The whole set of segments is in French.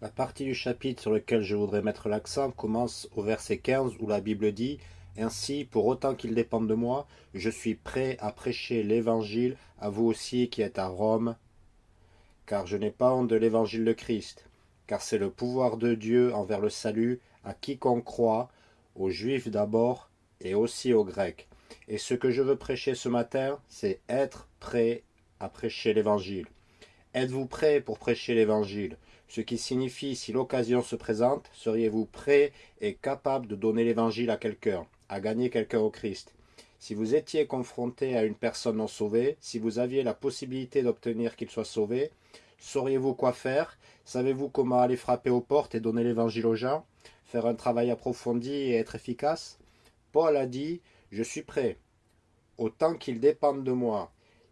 La partie du chapitre sur lequel je voudrais mettre l'accent commence au verset 15 où la Bible dit « Ainsi, pour autant qu'il dépende de moi, je suis prêt à prêcher l'évangile à vous aussi qui êtes à Rome, car je n'ai pas honte de l'évangile de Christ, car c'est le pouvoir de Dieu envers le salut à quiconque croit, aux Juifs d'abord et aussi aux Grecs. Et ce que je veux prêcher ce matin, c'est être prêt à prêcher l'évangile. Êtes-vous prêt pour prêcher l'évangile? Ce qui signifie si l'occasion se présente, seriez-vous prêt et capable de donner l'évangile à quelqu'un, à gagner quelqu'un au Christ? Si vous étiez confronté à une personne non sauvée, si vous aviez la possibilité d'obtenir qu'il soit sauvé, sauriez-vous quoi faire? Savez-vous comment aller frapper aux portes et donner l'évangile aux gens? Faire un travail approfondi et être efficace? Paul a dit « Je suis prêt, autant qu'il dépende de moi. »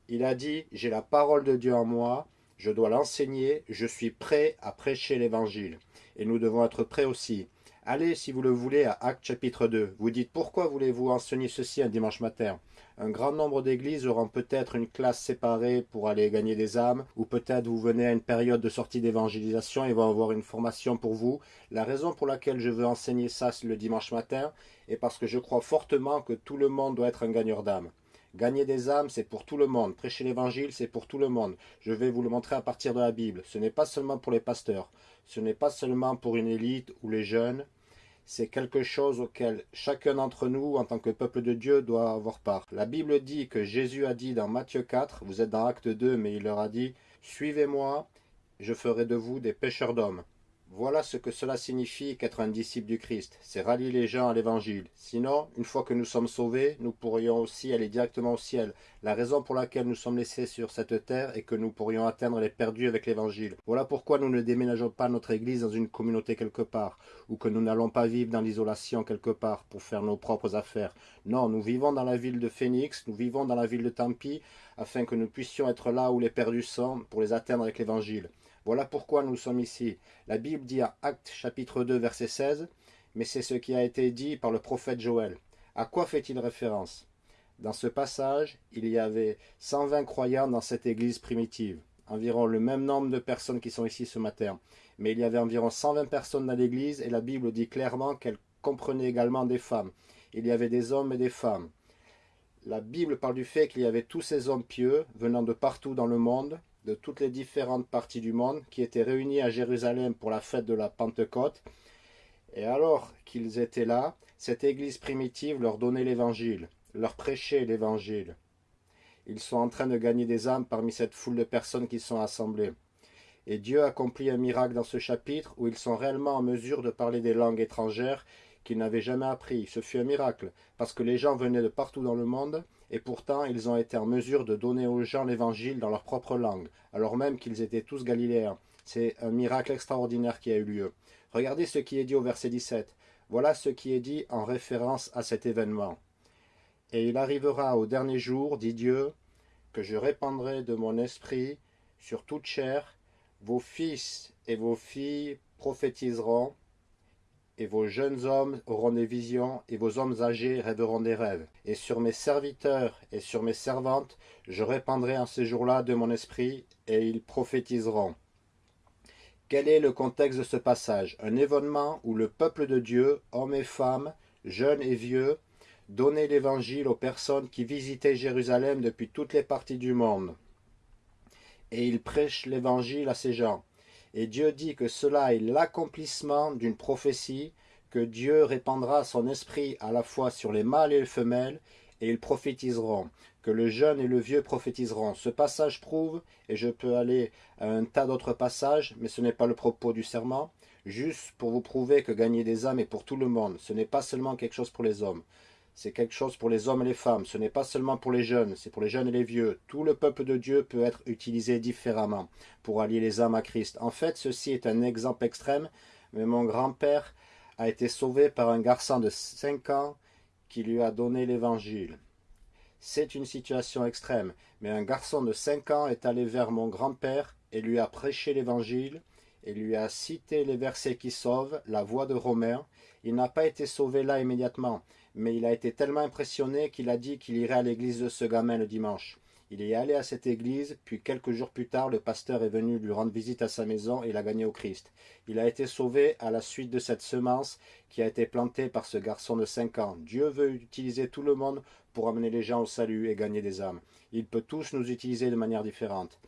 Il a dit « J'ai la parole de Dieu en moi, je dois l'enseigner, je suis prêt à prêcher l'évangile. Et nous devons être prêts aussi. Allez, si vous le voulez, à Actes chapitre 2. Vous dites, pourquoi voulez-vous enseigner ceci un dimanche matin? Un grand nombre d'églises auront peut-être une classe séparée pour aller gagner des âmes, ou peut-être vous venez à une période de sortie d'évangélisation et vont avoir une formation pour vous. La raison pour laquelle je veux enseigner ça le dimanche matin est parce que je crois fortement que tout le monde doit être un gagneur d'âme. Gagner des âmes, c'est pour tout le monde. Prêcher l'évangile, c'est pour tout le monde. Je vais vous le montrer à partir de la Bible. Ce n'est pas seulement pour les pasteurs. Ce n'est pas seulement pour une élite ou les jeunes. C'est quelque chose auquel chacun d'entre nous, en tant que peuple de Dieu, doit avoir part. La Bible dit que Jésus a dit dans Matthieu 4, vous êtes dans Acte 2, mais il leur a dit « Suivez-moi, je ferai de vous des pêcheurs d'hommes ». Voilà ce que cela signifie qu'être un disciple du Christ, c'est rallier les gens à l'évangile. Sinon, une fois que nous sommes sauvés, nous pourrions aussi aller directement au ciel. La raison pour laquelle nous sommes laissés sur cette terre est que nous pourrions atteindre les perdus avec l'évangile. Voilà pourquoi nous ne déménageons pas notre église dans une communauté quelque part, ou que nous n'allons pas vivre dans l'isolation quelque part pour faire nos propres affaires. Non, nous vivons dans la ville de Phoenix, nous vivons dans la ville de Tampi, afin que nous puissions être là où les perdus sont pour les atteindre avec l'évangile. Voilà pourquoi nous sommes ici. La Bible dit à Actes chapitre 2 verset 16, mais c'est ce qui a été dit par le prophète Joël. À quoi fait-il référence? Dans ce passage, il y avait 120 croyants dans cette église primitive, environ le même nombre de personnes qui sont ici ce matin. Mais il y avait environ 120 personnes dans l'église et la Bible dit clairement qu'elle comprenait également des femmes. Il y avait des hommes et des femmes. La Bible parle du fait qu'il y avait tous ces hommes pieux venant de partout dans le monde de toutes les différentes parties du monde qui étaient réunis à Jérusalem pour la fête de la Pentecôte. Et alors qu'ils étaient là, cette église primitive leur donnait l'évangile, leur prêchait l'évangile. Ils sont en train de gagner des âmes parmi cette foule de personnes qui sont assemblées. Et Dieu accomplit un miracle dans ce chapitre où ils sont réellement en mesure de parler des langues étrangères qu'ils n'avaient jamais appris. Ce fut un miracle, parce que les gens venaient de partout dans le monde, et pourtant ils ont été en mesure de donner aux gens l'évangile dans leur propre langue, alors même qu'ils étaient tous galiléens. C'est un miracle extraordinaire qui a eu lieu. Regardez ce qui est dit au verset 17. Voilà ce qui est dit en référence à cet événement. Et il arrivera au dernier jour, dit Dieu, que je répandrai de mon esprit sur toute chair, vos fils et vos filles prophétiseront, et vos jeunes hommes auront des visions, et vos hommes âgés rêveront des rêves. Et sur mes serviteurs et sur mes servantes, je répandrai en ces jours-là de mon esprit, et ils prophétiseront. Quel est le contexte de ce passage? Un événement où le peuple de Dieu, hommes et femmes, jeunes et vieux, donnait l'évangile aux personnes qui visitaient Jérusalem depuis toutes les parties du monde. Et ils prêchent l'évangile à ces gens. Et Dieu dit que cela est l'accomplissement d'une prophétie, que Dieu répandra son esprit à la fois sur les mâles et les femelles, et ils prophétiseront, que le jeune et le vieux prophétiseront. Ce passage prouve, et je peux aller à un tas d'autres passages, mais ce n'est pas le propos du serment, juste pour vous prouver que gagner des âmes est pour tout le monde, ce n'est pas seulement quelque chose pour les hommes c'est quelque chose pour les hommes et les femmes. Ce n'est pas seulement pour les jeunes, c'est pour les jeunes et les vieux. Tout le peuple de Dieu peut être utilisé différemment pour allier les âmes à Christ. En fait, ceci est un exemple extrême, mais mon grand-père a été sauvé par un garçon de 5 ans qui lui a donné l'évangile. C'est une situation extrême, mais un garçon de 5 ans est allé vers mon grand-père et lui a prêché l'évangile, et lui a cité les versets qui sauvent, la voix de Romain. Il n'a pas été sauvé là immédiatement, mais il a été tellement impressionné qu'il a dit qu'il irait à l'église de ce gamin le dimanche. Il est allé à cette église, puis quelques jours plus tard, le pasteur est venu lui rendre visite à sa maison et l'a gagné au Christ. Il a été sauvé à la suite de cette semence qui a été plantée par ce garçon de 5 ans. Dieu veut utiliser tout le monde pour amener les gens au salut et gagner des âmes. Il peut tous nous utiliser de manière différente.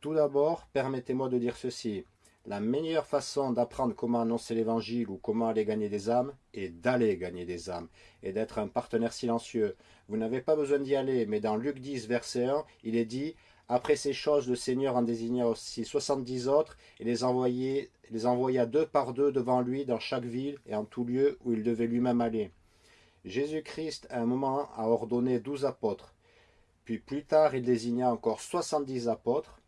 Tout d'abord, permettez-moi de dire ceci. La meilleure façon d'apprendre comment annoncer l'évangile ou comment aller gagner des âmes est d'aller gagner des âmes et d'être un partenaire silencieux. Vous n'avez pas besoin d'y aller, mais dans Luc 10, verset 1, il est dit Après ces choses, le Seigneur en désigna aussi soixante-dix autres et les, les envoya deux par deux devant lui dans chaque ville et en tout lieu où il devait lui-même aller. Jésus-Christ, à un moment, a ordonné douze apôtres. Puis plus tard, il désigna encore soixante-dix apôtres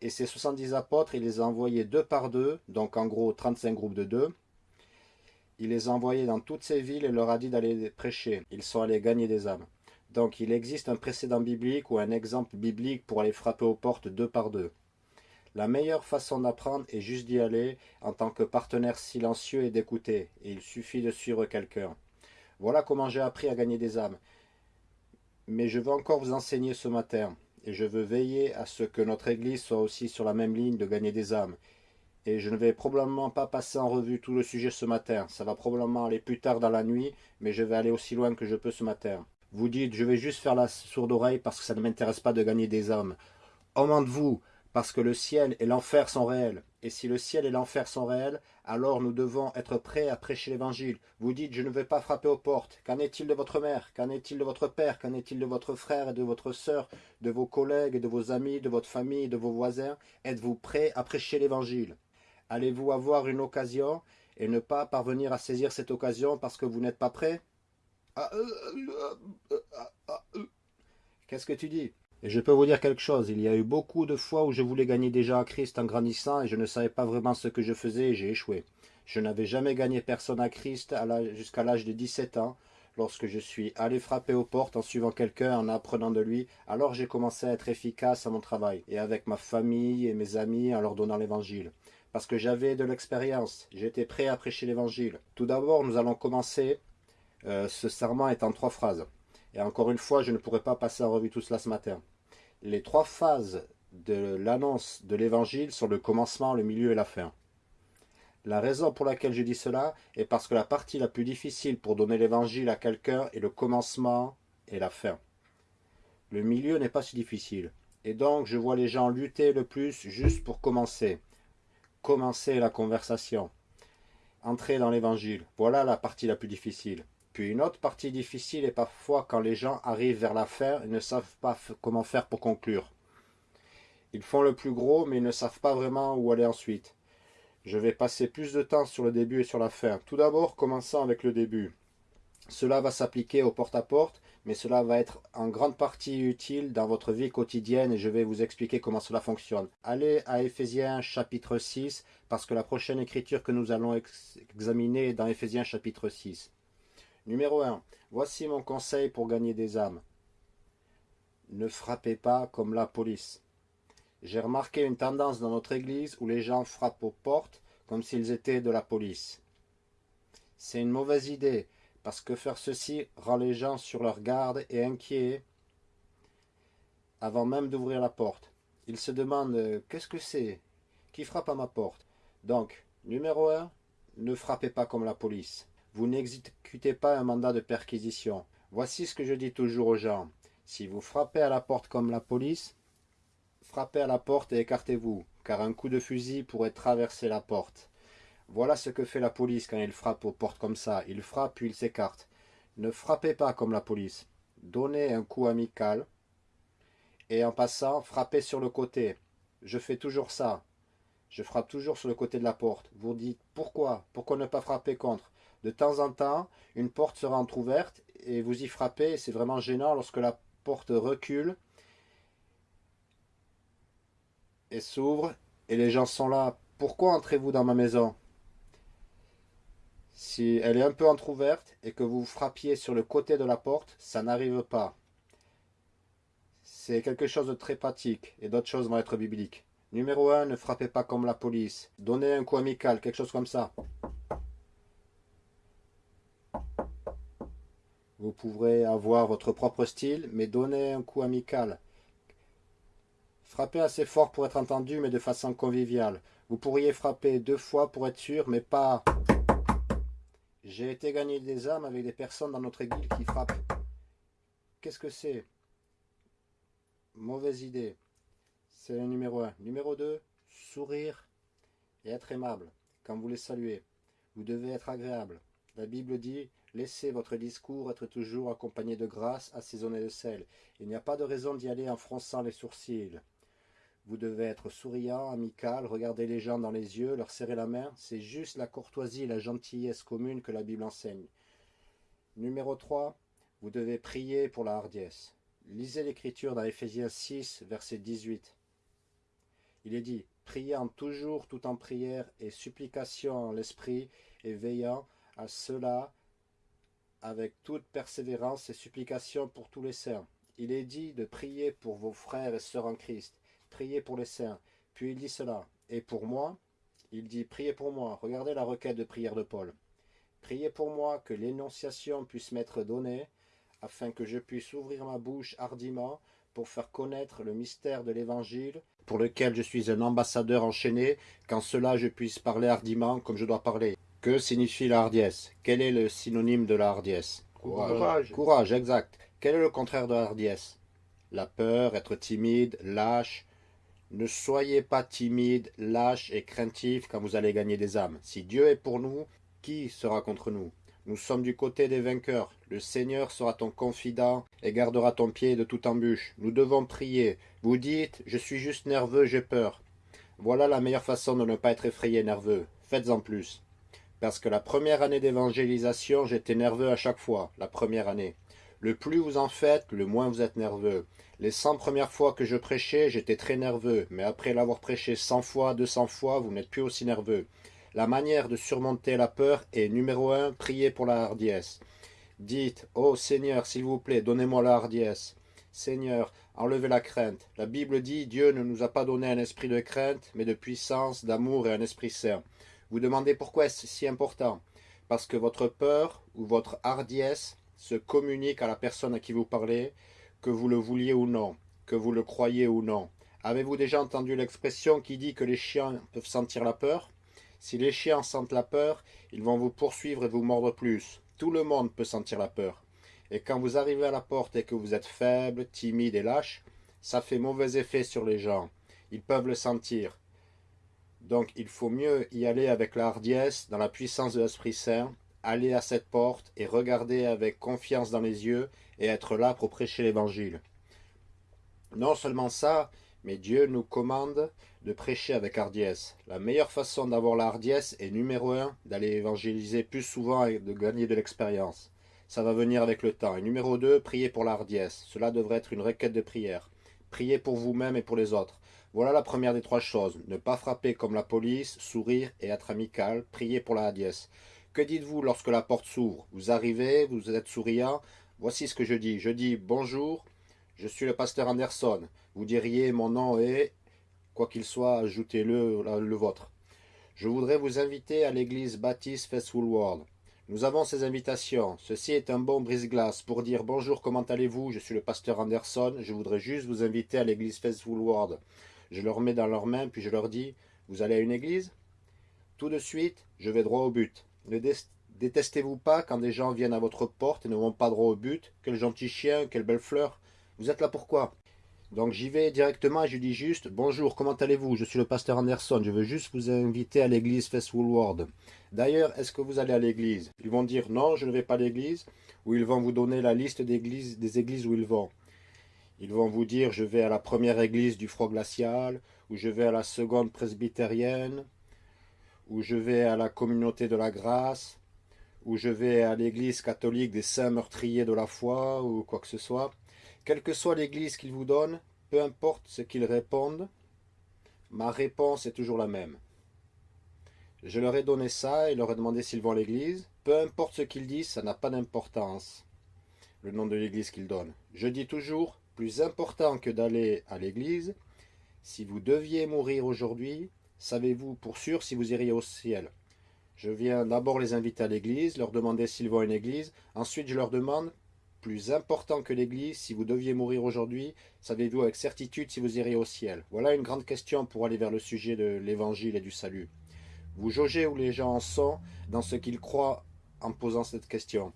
et ces 70 apôtres, il les a envoyés deux par deux, donc en gros 35 groupes de deux. Il les a envoyés dans toutes ces villes et leur a dit d'aller prêcher. Ils sont allés gagner des âmes. Donc il existe un précédent biblique ou un exemple biblique pour aller frapper aux portes deux par deux. La meilleure façon d'apprendre est juste d'y aller en tant que partenaire silencieux et d'écouter. Et il suffit de suivre quelqu'un. Voilà comment j'ai appris à gagner des âmes. Mais je veux encore vous enseigner ce matin je veux veiller à ce que notre Église soit aussi sur la même ligne de gagner des âmes. Et je ne vais probablement pas passer en revue tout le sujet ce matin. Ça va probablement aller plus tard dans la nuit, mais je vais aller aussi loin que je peux ce matin. Vous dites, je vais juste faire la sourde oreille parce que ça ne m'intéresse pas de gagner des âmes. Homme de vous, parce que le ciel et l'enfer sont réels. Et si le ciel et l'enfer sont réels, alors nous devons être prêts à prêcher l'évangile. Vous dites, je ne vais pas frapper aux portes. Qu'en est-il de votre mère? Qu'en est-il de votre père? Qu'en est-il de votre frère et de votre sœur, de vos collègues, de vos amis, de votre famille, de vos voisins? Êtes-vous prêts à prêcher l'évangile? Allez-vous avoir une occasion et ne pas parvenir à saisir cette occasion parce que vous n'êtes pas prêt ah, euh, euh, euh, Qu'est-ce que tu dis? Et je peux vous dire quelque chose, il y a eu beaucoup de fois où je voulais gagner déjà à Christ en grandissant et je ne savais pas vraiment ce que je faisais et j'ai échoué. Je n'avais jamais gagné personne à Christ jusqu'à l'âge de 17 ans. Lorsque je suis allé frapper aux portes en suivant quelqu'un, en apprenant de lui, alors j'ai commencé à être efficace à mon travail, et avec ma famille et mes amis en leur donnant l'évangile. Parce que j'avais de l'expérience, j'étais prêt à prêcher l'évangile. Tout d'abord, nous allons commencer. Euh, ce serment est en trois phrases. Et encore une fois, je ne pourrai pas passer en revue tout cela ce matin les trois phases de l'annonce de l'évangile sont le commencement, le milieu et la fin. La raison pour laquelle je dis cela est parce que la partie la plus difficile pour donner l'évangile à quelqu'un est le commencement et la fin. Le milieu n'est pas si difficile. Et donc je vois les gens lutter le plus juste pour commencer. Commencer la conversation. Entrer dans l'évangile. Voilà la partie la plus difficile. Puis une autre partie difficile est parfois quand les gens arrivent vers la fin et ne savent pas comment faire pour conclure. Ils font le plus gros mais ils ne savent pas vraiment où aller ensuite. Je vais passer plus de temps sur le début et sur la fin. Tout d'abord, commençant avec le début. Cela va s'appliquer au porte-à-porte, mais cela va être en grande partie utile dans votre vie quotidienne et je vais vous expliquer comment cela fonctionne. Allez à Éphésiens chapitre 6, parce que la prochaine écriture que nous allons examiner est dans Éphésiens chapitre 6. Numéro 1. Voici mon conseil pour gagner des âmes. Ne frappez pas comme la police. J'ai remarqué une tendance dans notre église où les gens frappent aux portes comme s'ils étaient de la police. C'est une mauvaise idée, parce que faire ceci rend les gens sur leur garde et inquiets avant même d'ouvrir la porte. Ils se demandent « Qu'est-ce que c'est? Qui frappe à ma porte ?» Donc, numéro 1, ne frappez pas comme la police. Vous pas un mandat de perquisition. Voici ce que je dis toujours aux gens. Si vous frappez à la porte comme la police, frappez à la porte et écartez-vous, car un coup de fusil pourrait traverser la porte. Voilà ce que fait la police quand il frappe aux portes comme ça. Il frappe puis il s'écarte. Ne frappez pas comme la police. Donnez un coup amical et en passant, frappez sur le côté. Je fais toujours ça. Je frappe toujours sur le côté de la porte. Vous dites pourquoi? Pourquoi ne pas frapper contre? De temps en temps, une porte sera entr'ouverte et vous y frappez. C'est vraiment gênant lorsque la porte recule et s'ouvre et les gens sont là. Pourquoi entrez-vous dans ma maison? Si elle est un peu entr'ouverte et que vous frappiez sur le côté de la porte, ça n'arrive pas. C'est quelque chose de très pratique et d'autres choses vont être bibliques. Numéro 1, ne frappez pas comme la police. Donnez un coup amical, quelque chose comme ça. Vous pourrez avoir votre propre style, mais donnez un coup amical. Frappez assez fort pour être entendu, mais de façon conviviale. Vous pourriez frapper deux fois pour être sûr, mais pas... J'ai été gagner des âmes avec des personnes dans notre église qui frappent. Qu'est-ce que c'est? Mauvaise idée. C'est le numéro 1. Numéro 2, sourire et être aimable quand vous les saluez. Vous devez être agréable. La Bible dit Laissez votre discours être toujours accompagné de grâce, assaisonné de sel. Il n'y a pas de raison d'y aller en fronçant les sourcils. Vous devez être souriant, amical, regarder les gens dans les yeux, leur serrer la main. C'est juste la courtoisie la gentillesse commune que la Bible enseigne. Numéro 3. Vous devez prier pour la hardiesse. Lisez l'Écriture dans Éphésiens 6, verset 18. Il est dit, priant toujours tout en prière et supplication en l'esprit et veillant à cela avec toute persévérance et supplication pour tous les saints. Il est dit de prier pour vos frères et sœurs en Christ, priez pour les saints. Puis il dit cela. Et pour moi, il dit priez pour moi. Regardez la requête de prière de Paul. Priez pour moi que l'énonciation puisse m'être donnée, afin que je puisse ouvrir ma bouche hardiment pour faire connaître le mystère de l'Évangile, pour lequel je suis un ambassadeur enchaîné, qu'en cela je puisse parler hardiment comme je dois parler. Que signifie la hardiesse? Quel est le synonyme de la hardiesse? Courage. Courage, exact. Quel est le contraire de la hardiesse? La peur, être timide, lâche. Ne soyez pas timide, lâche et craintif quand vous allez gagner des âmes. Si Dieu est pour nous, qui sera contre nous? Nous sommes du côté des vainqueurs. Le Seigneur sera ton confident et gardera ton pied de toute embûche. Nous devons prier. Vous dites, je suis juste nerveux, j'ai peur. Voilà la meilleure façon de ne pas être effrayé nerveux. Faites-en plus. Parce que la première année d'évangélisation, j'étais nerveux à chaque fois, la première année. Le plus vous en faites, le moins vous êtes nerveux. Les 100 premières fois que je prêchais, j'étais très nerveux, mais après l'avoir prêché 100 fois, 200 fois, vous n'êtes plus aussi nerveux. La manière de surmonter la peur est numéro 1, priez pour la hardiesse. Dites, ô Seigneur, s'il vous plaît, donnez-moi la hardiesse. Seigneur, enlevez la crainte. La Bible dit, Dieu ne nous a pas donné un esprit de crainte, mais de puissance, d'amour et un esprit saint. Vous demandez pourquoi est-ce si important? Parce que votre peur ou votre hardiesse se communique à la personne à qui vous parlez, que vous le vouliez ou non, que vous le croyez ou non. Avez-vous déjà entendu l'expression qui dit que les chiens peuvent sentir la peur? Si les chiens sentent la peur, ils vont vous poursuivre et vous mordre plus. Tout le monde peut sentir la peur. Et quand vous arrivez à la porte et que vous êtes faible, timide et lâche, ça fait mauvais effet sur les gens. Ils peuvent le sentir. Donc il faut mieux y aller avec la hardiesse, dans la puissance de l'Esprit Saint, aller à cette porte et regarder avec confiance dans les yeux et être là pour prêcher l'Évangile. Non seulement ça, mais Dieu nous commande de prêcher avec hardiesse. La meilleure façon d'avoir la hardiesse est numéro un, d'aller évangéliser plus souvent et de gagner de l'expérience. Ça va venir avec le temps. Et numéro 2, priez pour la hardiesse. Cela devrait être une requête de prière. Priez pour vous-même et pour les autres. Voilà la première des trois choses. Ne pas frapper comme la police, sourire et être amical. Priez pour la hardiesse. Que dites-vous lorsque la porte s'ouvre? Vous arrivez, vous êtes souriant. Voici ce que je dis. Je dis bonjour, je suis le pasteur Anderson. Vous diriez mon nom est, quoi qu'il soit, ajoutez-le le vôtre. Je voudrais vous inviter à l'église Baptiste Festival World. Nous avons ces invitations. Ceci est un bon brise-glace pour dire bonjour, comment allez-vous? Je suis le pasteur Anderson. Je voudrais juste vous inviter à l'église Festival World. Je leur mets dans leurs mains, puis je leur dis, vous allez à une église? Tout de suite, je vais droit au but. Ne détestez-vous pas quand des gens viennent à votre porte et ne vont pas droit au but. Quel gentil chien, quelle belle fleur. Vous êtes là pourquoi? Donc j'y vais directement et je dis juste Bonjour, comment allez-vous? Je suis le pasteur Anderson, je veux juste vous inviter à l'église Festival World. D'ailleurs, est-ce que vous allez à l'église? Ils vont dire non, je ne vais pas à l'église, ou ils vont vous donner la liste des églises où ils vont. Ils vont vous dire je vais à la première église du froid glacial, ou je vais à la seconde presbytérienne, ou je vais à la communauté de la grâce, ou je vais à l'église catholique des saints meurtriers de la foi, ou quoi que ce soit. Quelle que soit l'église qu'ils vous donnent, peu importe ce qu'ils répondent, ma réponse est toujours la même. Je leur ai donné ça et leur ai demandé s'ils vont à l'église. Peu importe ce qu'ils disent, ça n'a pas d'importance, le nom de l'église qu'ils donnent. Je dis toujours, plus important que d'aller à l'église, si vous deviez mourir aujourd'hui, savez-vous pour sûr si vous iriez au ciel? Je viens d'abord les inviter à l'église, leur demander s'ils vont à une église, ensuite je leur demande plus important que l'Église, si vous deviez mourir aujourd'hui, savez-vous avec certitude si vous iriez au ciel? Voilà une grande question pour aller vers le sujet de l'Évangile et du salut. Vous jaugez où les gens en sont dans ce qu'ils croient en posant cette question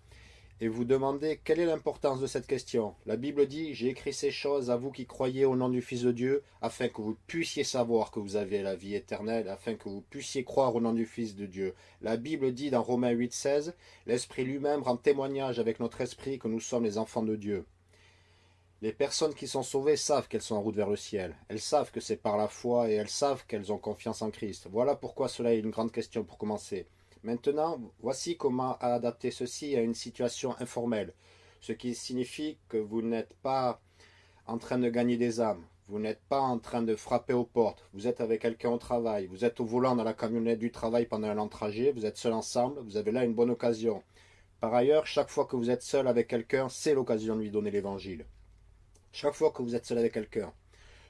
et vous demandez quelle est l'importance de cette question. La Bible dit, j'ai écrit ces choses à vous qui croyez au nom du Fils de Dieu, afin que vous puissiez savoir que vous avez la vie éternelle, afin que vous puissiez croire au nom du Fils de Dieu. La Bible dit dans Romains 8, 16, l'Esprit lui-même rend témoignage avec notre esprit que nous sommes les enfants de Dieu. Les personnes qui sont sauvées savent qu'elles sont en route vers le ciel. Elles savent que c'est par la foi et elles savent qu'elles ont confiance en Christ. Voilà pourquoi cela est une grande question pour commencer. Maintenant, voici comment adapter ceci à une situation informelle, ce qui signifie que vous n'êtes pas en train de gagner des âmes, vous n'êtes pas en train de frapper aux portes, vous êtes avec quelqu'un au travail, vous êtes au volant dans la camionnette du travail pendant un long trajet, vous êtes seul ensemble, vous avez là une bonne occasion. Par ailleurs, chaque fois que vous êtes seul avec quelqu'un, c'est l'occasion de lui donner l'évangile. Chaque fois que vous êtes seul avec quelqu'un,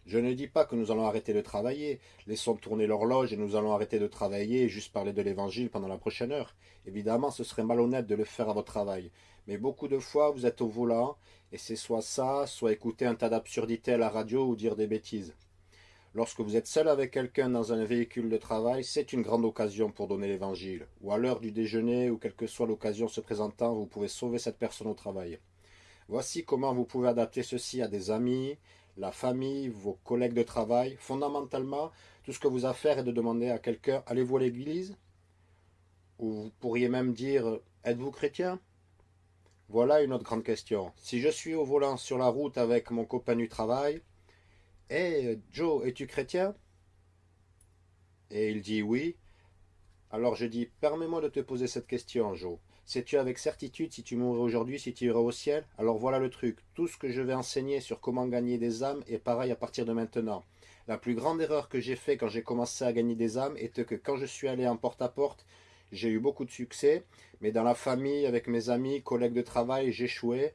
je ne dis pas que nous allons arrêter de travailler. Laissons tourner l'horloge et nous allons arrêter de travailler et juste parler de l'évangile pendant la prochaine heure. Évidemment, ce serait malhonnête de le faire à votre travail. Mais beaucoup de fois, vous êtes au volant et c'est soit ça, soit écouter un tas d'absurdités à la radio ou dire des bêtises. Lorsque vous êtes seul avec quelqu'un dans un véhicule de travail, c'est une grande occasion pour donner l'évangile. Ou à l'heure du déjeuner ou quelle que soit l'occasion se présentant, vous pouvez sauver cette personne au travail. Voici comment vous pouvez adapter ceci à des amis, la famille, vos collègues de travail. Fondamentalement, tout ce que vous avez à faire est de demander à quelqu'un, allez-vous à l'église? Ou vous pourriez même dire, êtes-vous chrétien? Voilà une autre grande question. Si je suis au volant sur la route avec mon copain du travail, Hé Joe, es-tu chrétien Et il dit oui. Alors je dis, permets-moi de te poser cette question, Joe. Sais-tu avec certitude si tu mourrais aujourd'hui, si tu irais au ciel? Alors voilà le truc. Tout ce que je vais enseigner sur comment gagner des âmes est pareil à partir de maintenant. La plus grande erreur que j'ai fait quand j'ai commencé à gagner des âmes était que quand je suis allé en porte-à-porte, j'ai eu beaucoup de succès. Mais dans la famille, avec mes amis, collègues de travail, j'échouais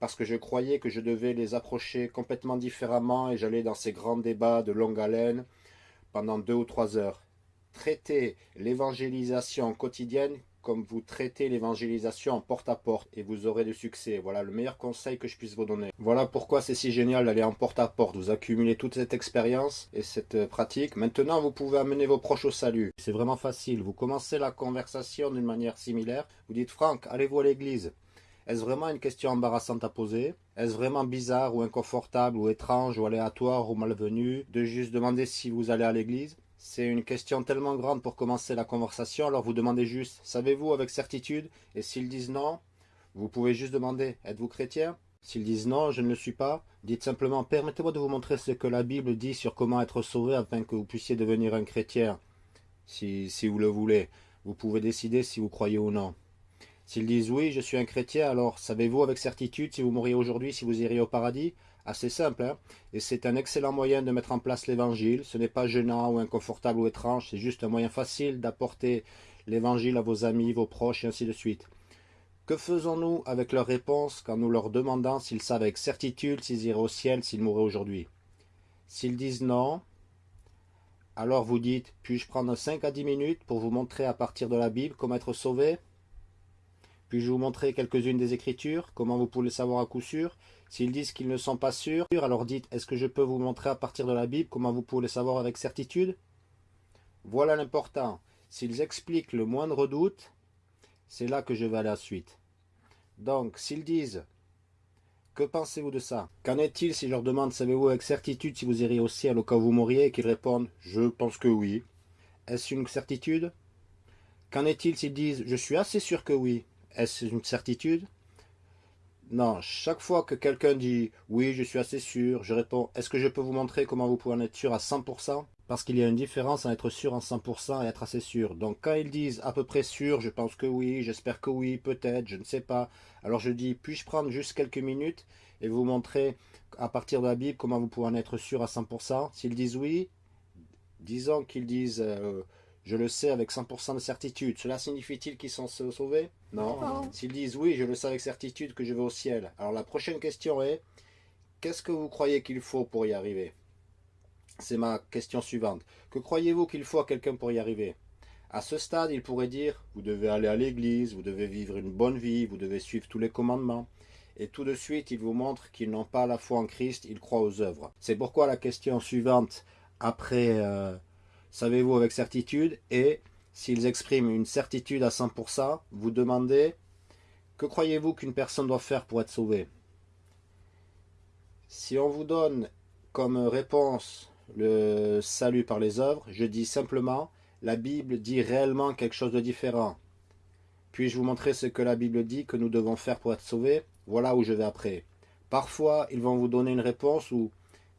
parce que je croyais que je devais les approcher complètement différemment et j'allais dans ces grands débats de longue haleine pendant deux ou trois heures. Traiter l'évangélisation quotidienne comme vous traitez l'évangélisation porte-à-porte et vous aurez du succès. Voilà le meilleur conseil que je puisse vous donner. Voilà pourquoi c'est si génial d'aller en porte-à-porte. Vous accumulez toute cette expérience et cette euh, pratique. Maintenant, vous pouvez amener vos proches au salut. C'est vraiment facile. Vous commencez la conversation d'une manière similaire. Vous dites, Franck, allez-vous à l'église? Est-ce vraiment une question embarrassante à poser? Est-ce vraiment bizarre ou inconfortable ou étrange ou aléatoire ou malvenu de juste demander si vous allez à l'église? C'est une question tellement grande pour commencer la conversation, alors vous demandez juste « Savez-vous avec certitude ?» Et s'ils disent non, vous pouvez juste demander « Êtes-vous chrétien ?» S'ils disent « Non, je ne le suis pas », dites simplement « Permettez-moi de vous montrer ce que la Bible dit sur comment être sauvé afin que vous puissiez devenir un chrétien, si, vous le voulez. Vous pouvez décider si vous croyez ou non. » S'ils disent « Oui, je suis un chrétien », alors savez-vous avec certitude si vous mourriez aujourd'hui, si vous iriez au paradis? Assez simple, hein. Et c'est un excellent moyen de mettre en place l'évangile. Ce n'est pas gênant ou inconfortable ou étrange, c'est juste un moyen facile d'apporter l'évangile à vos amis, vos proches et ainsi de suite. Que faisons-nous avec leurs réponses quand nous leur demandons s'ils savent avec certitude s'ils iraient au ciel s'ils mouraient aujourd'hui? S'ils disent non, alors vous dites, puis-je prendre 5 à 10 minutes pour vous montrer à partir de la Bible comment être sauvé? Puis-je vous montrer quelques-unes des Écritures? Comment vous pouvez le savoir à coup sûr? S'ils disent qu'ils ne sont pas sûrs, alors dites, est-ce que je peux vous montrer à partir de la Bible comment vous pouvez le savoir avec certitude? Voilà l'important. S'ils expliquent le moindre doute, c'est là que je vais à la suite. Donc, s'ils disent, que pensez-vous de ça? Qu'en est-il si je leur demande, savez-vous avec certitude si vous iriez au ciel au cas où vous mourriez et qu'ils répondent, je pense que oui. Est-ce une certitude? Qu'en est-il s'ils disent, je suis assez sûr que oui? Est-ce une certitude? Non, chaque fois que quelqu'un dit « oui, je suis assez sûr », je réponds « est-ce que je peux vous montrer comment vous pouvez en être sûr à 100% ?» Parce qu'il y a une différence entre être sûr en 100% et être assez sûr. Donc quand ils disent à peu près sûr, je pense que oui, j'espère que oui, peut-être, je ne sais pas. Alors je dis, puis-je prendre juste quelques minutes et vous montrer à partir de la Bible comment vous pouvez en être sûr à 100% S'ils disent oui, disons qu'ils disent euh, je le sais avec 100% de certitude. Cela signifie-t-il qu'ils sont sauvés? Non. S'ils disent oui, je le sais avec certitude que je vais au ciel. Alors la prochaine question est, qu'est-ce que vous croyez qu'il faut pour y arriver? C'est ma question suivante. Que croyez-vous qu'il faut à quelqu'un pour y arriver? À ce stade, il pourrait dire, vous devez aller à l'église, vous devez vivre une bonne vie, vous devez suivre tous les commandements. et tout de suite ils vous montrent qu'ils n'ont pas la foi en Christ, ils croient aux œuvres. C'est pourquoi la question suivante après euh, savez-vous avec certitude et s'ils expriment une certitude à 100%, vous demandez que croyez-vous qu'une personne doit faire pour être sauvée? Si on vous donne comme réponse le salut par les œuvres, je dis simplement la Bible dit réellement quelque chose de différent. Puis-je vous montrer ce que la Bible dit que nous devons faire pour être sauvés? Voilà où je vais après. Parfois, ils vont vous donner une réponse où,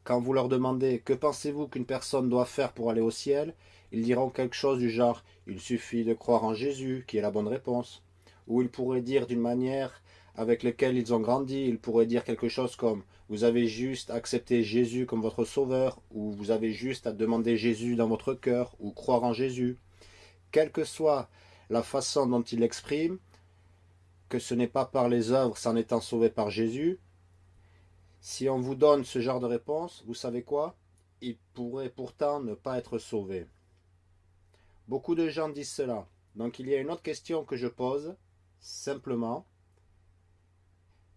quand vous leur demandez que pensez-vous qu'une personne doit faire pour aller au ciel, ils diront quelque chose du genre il suffit de croire en Jésus, qui est la bonne réponse. Ou ils pourraient dire d'une manière avec laquelle ils ont grandi, ils pourraient dire quelque chose comme vous avez juste accepté Jésus comme votre sauveur, ou vous avez juste à demander Jésus dans votre cœur, ou croire en Jésus. Quelle que soit la façon dont ils l'expriment, que ce n'est pas par les œuvres s'en étant sauvé par Jésus, si on vous donne ce genre de réponse, vous savez quoi? Il pourrait pourtant ne pas être sauvé. Beaucoup de gens disent cela. Donc il y a une autre question que je pose, simplement,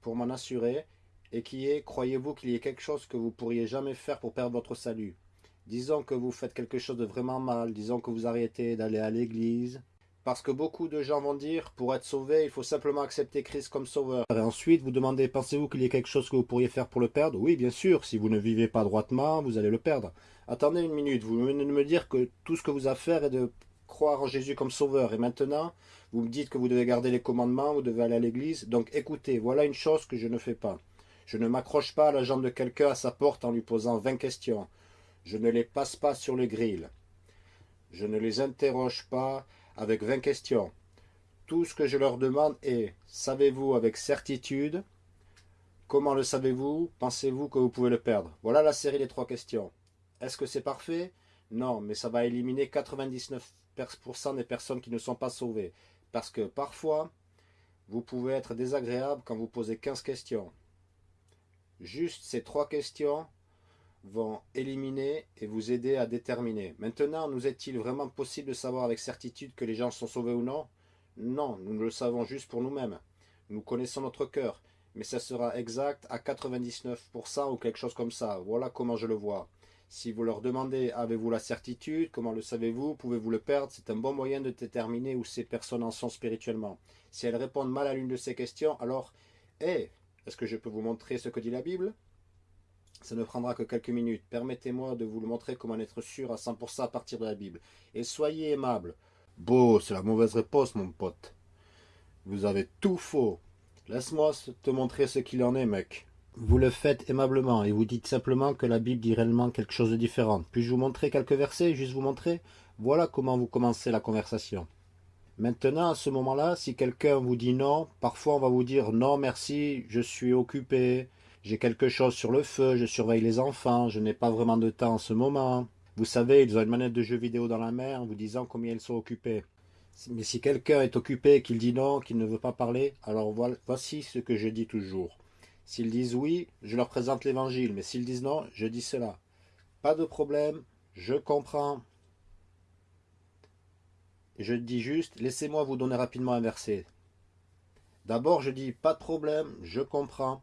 pour m'en assurer, et qui est, croyez-vous qu'il y ait quelque chose que vous pourriez jamais faire pour perdre votre salut? Disons que vous faites quelque chose de vraiment mal, disons que vous arrêtez d'aller à l'église, parce que beaucoup de gens vont dire, pour être sauvé, il faut simplement accepter Christ comme sauveur. Ensuite, vous demandez, pensez-vous qu'il y ait quelque chose que vous pourriez faire pour le perdre? Oui, bien sûr, si vous ne vivez pas droitement, vous allez le perdre. Attendez une minute, vous venez de me dire que tout ce que vous avez à faire est de croire en Jésus comme sauveur. Et maintenant, vous me dites que vous devez garder les commandements, vous devez aller à l'église. Donc écoutez, voilà une chose que je ne fais pas. Je ne m'accroche pas à la jambe de quelqu'un à sa porte en lui posant 20 questions. Je ne les passe pas sur le grill. Je ne les interroge pas avec 20 questions. Tout ce que je leur demande est savez-vous avec certitude? Comment le savez-vous? Pensez-vous que vous pouvez le perdre? Voilà la série des trois questions. Est-ce que c'est parfait? Non, mais ça va éliminer 99% des personnes qui ne sont pas sauvées. Parce que parfois, vous pouvez être désagréable quand vous posez 15 questions. Juste ces trois questions vont éliminer et vous aider à déterminer. Maintenant, nous est-il vraiment possible de savoir avec certitude que les gens sont sauvés ou non? Non, nous le savons juste pour nous-mêmes. Nous connaissons notre cœur, mais ça sera exact à 99% ou quelque chose comme ça. Voilà comment je le vois. Si vous leur demandez avez-vous la certitude, comment le savez-vous, pouvez-vous le perdre, c'est un bon moyen de déterminer où ces personnes en sont spirituellement. Si elles répondent mal à l'une de ces questions, alors, hé, est-ce que je peux vous montrer ce que dit la Bible? Ça ne prendra que quelques minutes. Permettez-moi de vous le montrer comment être sûr à 100% à partir de la Bible. Et soyez aimable. Beau, c'est la mauvaise réponse, mon pote. Vous avez tout faux. Laisse-moi te montrer ce qu'il en est, mec. Vous le faites aimablement et vous dites simplement que la Bible dit réellement quelque chose de différent. Puis-je vous montrer quelques versets, juste vous montrer? Voilà comment vous commencez la conversation. Maintenant, à ce moment-là, si quelqu'un vous dit non, parfois on va vous dire non merci, je suis occupé, j'ai quelque chose sur le feu, je surveille les enfants, je n'ai pas vraiment de temps en ce moment. Vous savez, ils ont une manette de jeux vidéo dans la main en vous disant combien ils sont occupés. Mais si quelqu'un est occupé, qu'il dit non, qu'il ne veut pas parler, alors voici ce que je dis toujours. S'ils disent oui, je leur présente l'évangile, mais s'ils disent non, je dis cela. Pas de problème, je comprends, je dis juste, laissez-moi vous donner rapidement un verset. D'abord, je dis, pas de problème, je comprends.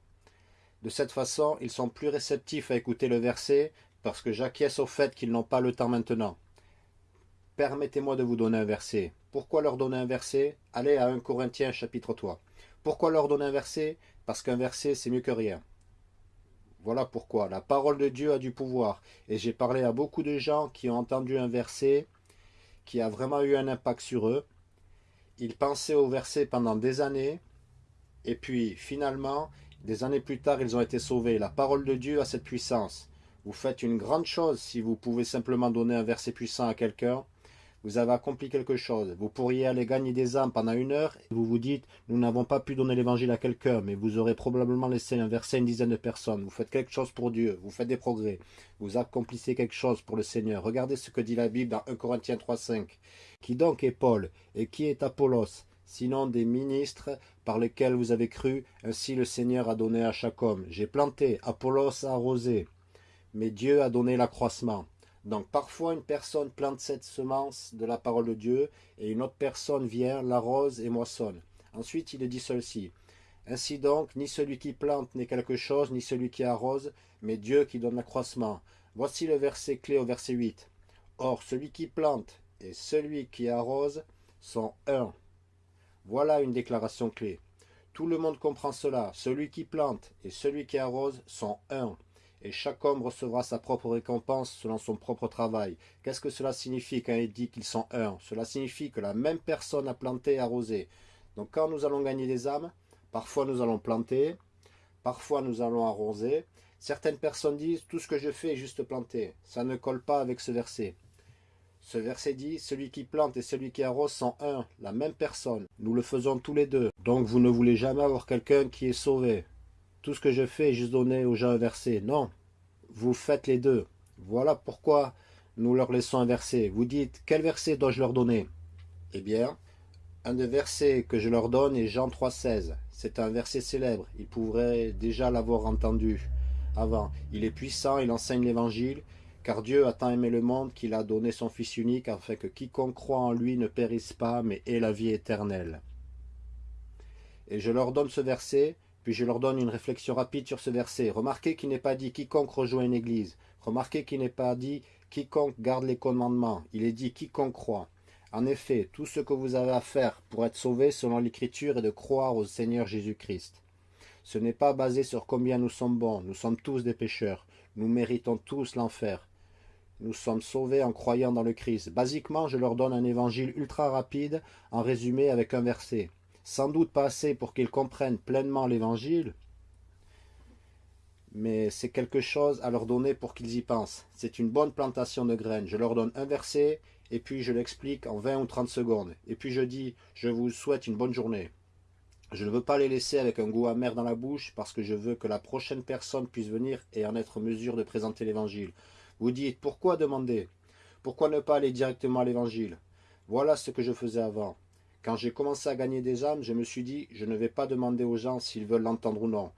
De cette façon, ils sont plus réceptifs à écouter le verset parce que j'acquiesce au fait qu'ils n'ont pas le temps maintenant. Permettez-moi de vous donner un verset. Pourquoi leur donner un verset? Allez à 1 Corinthiens chapitre 3. Pourquoi leur donner un verset? Parce qu'un verset, c'est mieux que rien. Voilà pourquoi. La parole de Dieu a du pouvoir. Et j'ai parlé à beaucoup de gens qui ont entendu un verset qui a vraiment eu un impact sur eux. Ils pensaient au verset pendant des années, et puis finalement, des années plus tard, ils ont été sauvés. La parole de Dieu a cette puissance. Vous faites une grande chose si vous pouvez simplement donner un verset puissant à quelqu'un vous avez accompli quelque chose. Vous pourriez aller gagner des âmes pendant une heure et vous vous dites, nous n'avons pas pu donner l'évangile à quelqu'un, mais vous aurez probablement laissé un verset à une dizaine de personnes. Vous faites quelque chose pour Dieu, vous faites des progrès, vous accomplissez quelque chose pour le Seigneur. Regardez ce que dit la Bible dans 1 Corinthiens 3.5. Qui donc est Paul et qui est Apollos sinon des ministres par lesquels vous avez cru, ainsi le Seigneur a donné à chaque homme. J'ai planté, Apollos a arrosé, mais Dieu a donné l'accroissement. Donc parfois une personne plante cette semence de la parole de Dieu et une autre personne vient, l'arrose et moissonne. Ensuite il dit ceci. Ainsi donc, ni celui qui plante n'est quelque chose, ni celui qui arrose, mais Dieu qui donne l'accroissement. Voici le verset clé au verset 8. Or, celui qui plante et celui qui arrose sont un. Voilà une déclaration clé. Tout le monde comprend cela. Celui qui plante et celui qui arrose sont un. Et chaque homme recevra sa propre récompense selon son propre travail. Qu'est-ce que cela signifie quand il dit qu'ils sont un? Cela signifie que la même personne a planté et arrosé. Donc quand nous allons gagner des âmes, parfois nous allons planter, parfois nous allons arroser. Certaines personnes disent tout ce que je fais est juste planter. Ça ne colle pas avec ce verset. Ce verset dit, celui qui plante et celui qui arrose sont un, la même personne. Nous le faisons tous les deux. Donc vous ne voulez jamais avoir quelqu'un qui est sauvé. Tout ce que je fais est juste donner aux gens un verset. Non, vous faites les deux. Voilà pourquoi nous leur laissons un verset. Vous dites, quel verset dois-je leur donner? Eh bien, un des versets que je leur donne est Jean 3,16. C'est un verset célèbre. Ils pourraient déjà l'avoir entendu avant. Il est puissant, il enseigne l'évangile, car Dieu a tant aimé le monde qu'il a donné son Fils unique, afin que quiconque croit en lui ne périsse pas, mais ait la vie éternelle. Et je leur donne ce verset, puis je leur donne une réflexion rapide sur ce verset. Remarquez qu'il n'est pas dit quiconque rejoint une église. Remarquez qu'il n'est pas dit quiconque garde les commandements. Il est dit quiconque croit. En effet, tout ce que vous avez à faire pour être sauvé selon l'Écriture est de croire au Seigneur Jésus-Christ. Ce n'est pas basé sur combien nous sommes bons. Nous sommes tous des pécheurs. Nous méritons tous l'enfer. Nous sommes sauvés en croyant dans le Christ. Basiquement, je leur donne un évangile ultra rapide, en résumé avec un verset. Sans doute pas assez pour qu'ils comprennent pleinement l'évangile, mais c'est quelque chose à leur donner pour qu'ils y pensent. C'est une bonne plantation de graines. Je leur donne un verset, et puis je l'explique en 20 ou 30 secondes. Et puis je dis, je vous souhaite une bonne journée. Je ne veux pas les laisser avec un goût amer dans la bouche, parce que je veux que la prochaine personne puisse venir et en être en mesure de présenter l'évangile. Vous dites, pourquoi demander? Pourquoi ne pas aller directement à l'évangile? Voilà ce que je faisais avant. Quand j'ai commencé à gagner des âmes, je me suis dit, je ne vais pas demander aux gens s'ils veulent l'entendre ou non.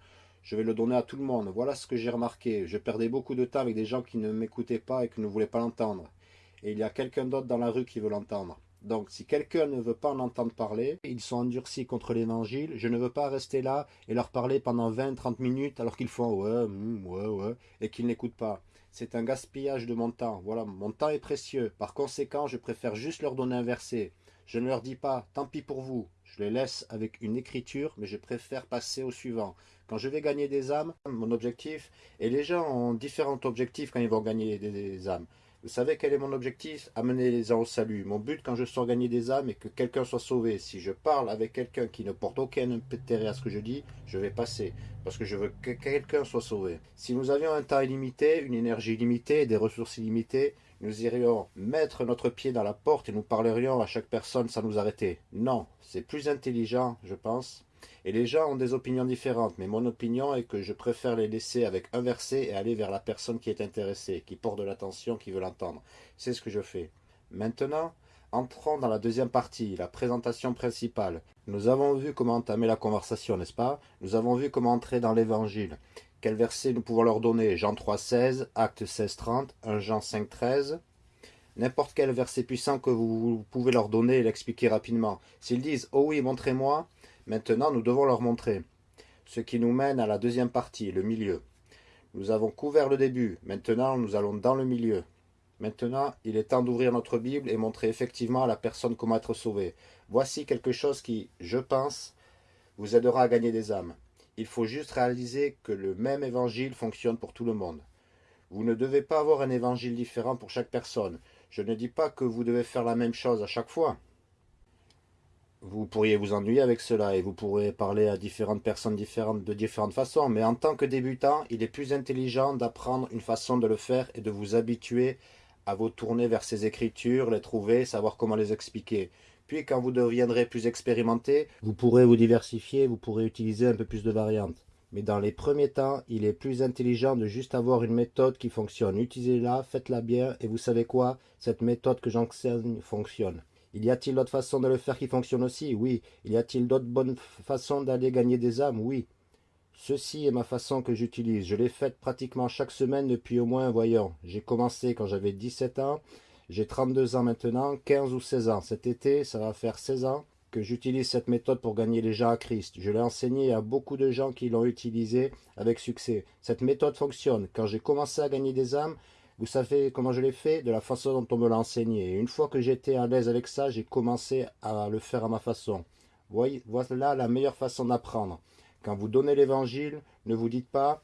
Je vais le donner à tout le monde. Voilà ce que j'ai remarqué. Je perdais beaucoup de temps avec des gens qui ne m'écoutaient pas et qui ne voulaient pas l'entendre. Et il y a quelqu'un d'autre dans la rue qui veut l'entendre. Donc, si quelqu'un ne veut pas en entendre parler, ils sont endurcis contre l'évangile, je ne veux pas rester là et leur parler pendant 20-30 minutes alors qu'ils font ouais, hmm, ouais, ouais, et qu'ils n'écoutent pas. C'est un gaspillage de mon temps. Voilà, mon temps est précieux. Par conséquent, je préfère juste leur donner un verset. Je ne leur dis pas, tant pis pour vous. Je les laisse avec une écriture, mais je préfère passer au suivant. Quand je vais gagner des âmes, mon objectif, et les gens ont différents objectifs quand ils vont gagner des âmes. Vous savez quel est mon objectif? Amener les gens au salut. Mon but quand je sors gagner des âmes est que quelqu'un soit sauvé. Si je parle avec quelqu'un qui ne porte aucun intérêt à ce que je dis, je vais passer. Parce que je veux que quelqu'un soit sauvé. Si nous avions un temps illimité, une énergie illimitée des ressources illimitées, nous irions mettre notre pied dans la porte et nous parlerions à chaque personne sans nous arrêter. Non, c'est plus intelligent, je pense, et les gens ont des opinions différentes, mais mon opinion est que je préfère les laisser avec un verset et aller vers la personne qui est intéressée, qui porte de l'attention, qui veut l'entendre. C'est ce que je fais. Maintenant, entrons dans la deuxième partie, la présentation principale. Nous avons vu comment entamer la conversation, n'est-ce pas? Nous avons vu comment entrer dans l'évangile. Quel verset nous pouvons leur donner? Jean 3,16, Acte 16,30, 1 Jean 5,13 N'importe quel verset puissant que vous pouvez leur donner et l'expliquer rapidement. S'ils disent « Oh oui, montrez-moi », Maintenant, nous devons leur montrer. Ce qui nous mène à la deuxième partie, le milieu. Nous avons couvert le début. Maintenant, nous allons dans le milieu. Maintenant, il est temps d'ouvrir notre Bible et montrer effectivement à la personne comment être sauvée. Voici quelque chose qui, je pense, vous aidera à gagner des âmes. Il faut juste réaliser que le même évangile fonctionne pour tout le monde. Vous ne devez pas avoir un évangile différent pour chaque personne. Je ne dis pas que vous devez faire la même chose à chaque fois vous pourriez vous ennuyer avec cela et vous pourrez parler à différentes personnes différentes de différentes façons. Mais en tant que débutant, il est plus intelligent d'apprendre une façon de le faire et de vous habituer à vous tourner vers ces écritures, les trouver, savoir comment les expliquer. Puis quand vous deviendrez plus expérimenté, vous pourrez vous diversifier, vous pourrez utiliser un peu plus de variantes. Mais dans les premiers temps, il est plus intelligent de juste avoir une méthode qui fonctionne. Utilisez-la, faites-la bien, et vous savez quoi? Cette méthode que j'enseigne fonctionne. Il y a-t-il d'autres façons de le faire qui fonctionnent aussi? Oui. Il y a-t-il d'autres bonnes façons d'aller gagner des âmes? Oui. Ceci est ma façon que j'utilise. Je l'ai faite pratiquement chaque semaine depuis au moins, voyons, j'ai commencé quand j'avais 17 ans, j'ai 32 ans maintenant, 15 ou 16 ans. Cet été, ça va faire 16 ans. que j'utilise cette méthode pour gagner les gens à Christ. Je l'ai enseigné à beaucoup de gens qui l'ont utilisé avec succès. Cette méthode fonctionne. Quand j'ai commencé à gagner des âmes, vous savez comment je l'ai fait De la façon dont on me l'a enseigné. Une fois que j'étais à l'aise avec ça, j'ai commencé à le faire à ma façon. Voilà la meilleure façon d'apprendre. Quand vous donnez l'évangile, ne vous dites pas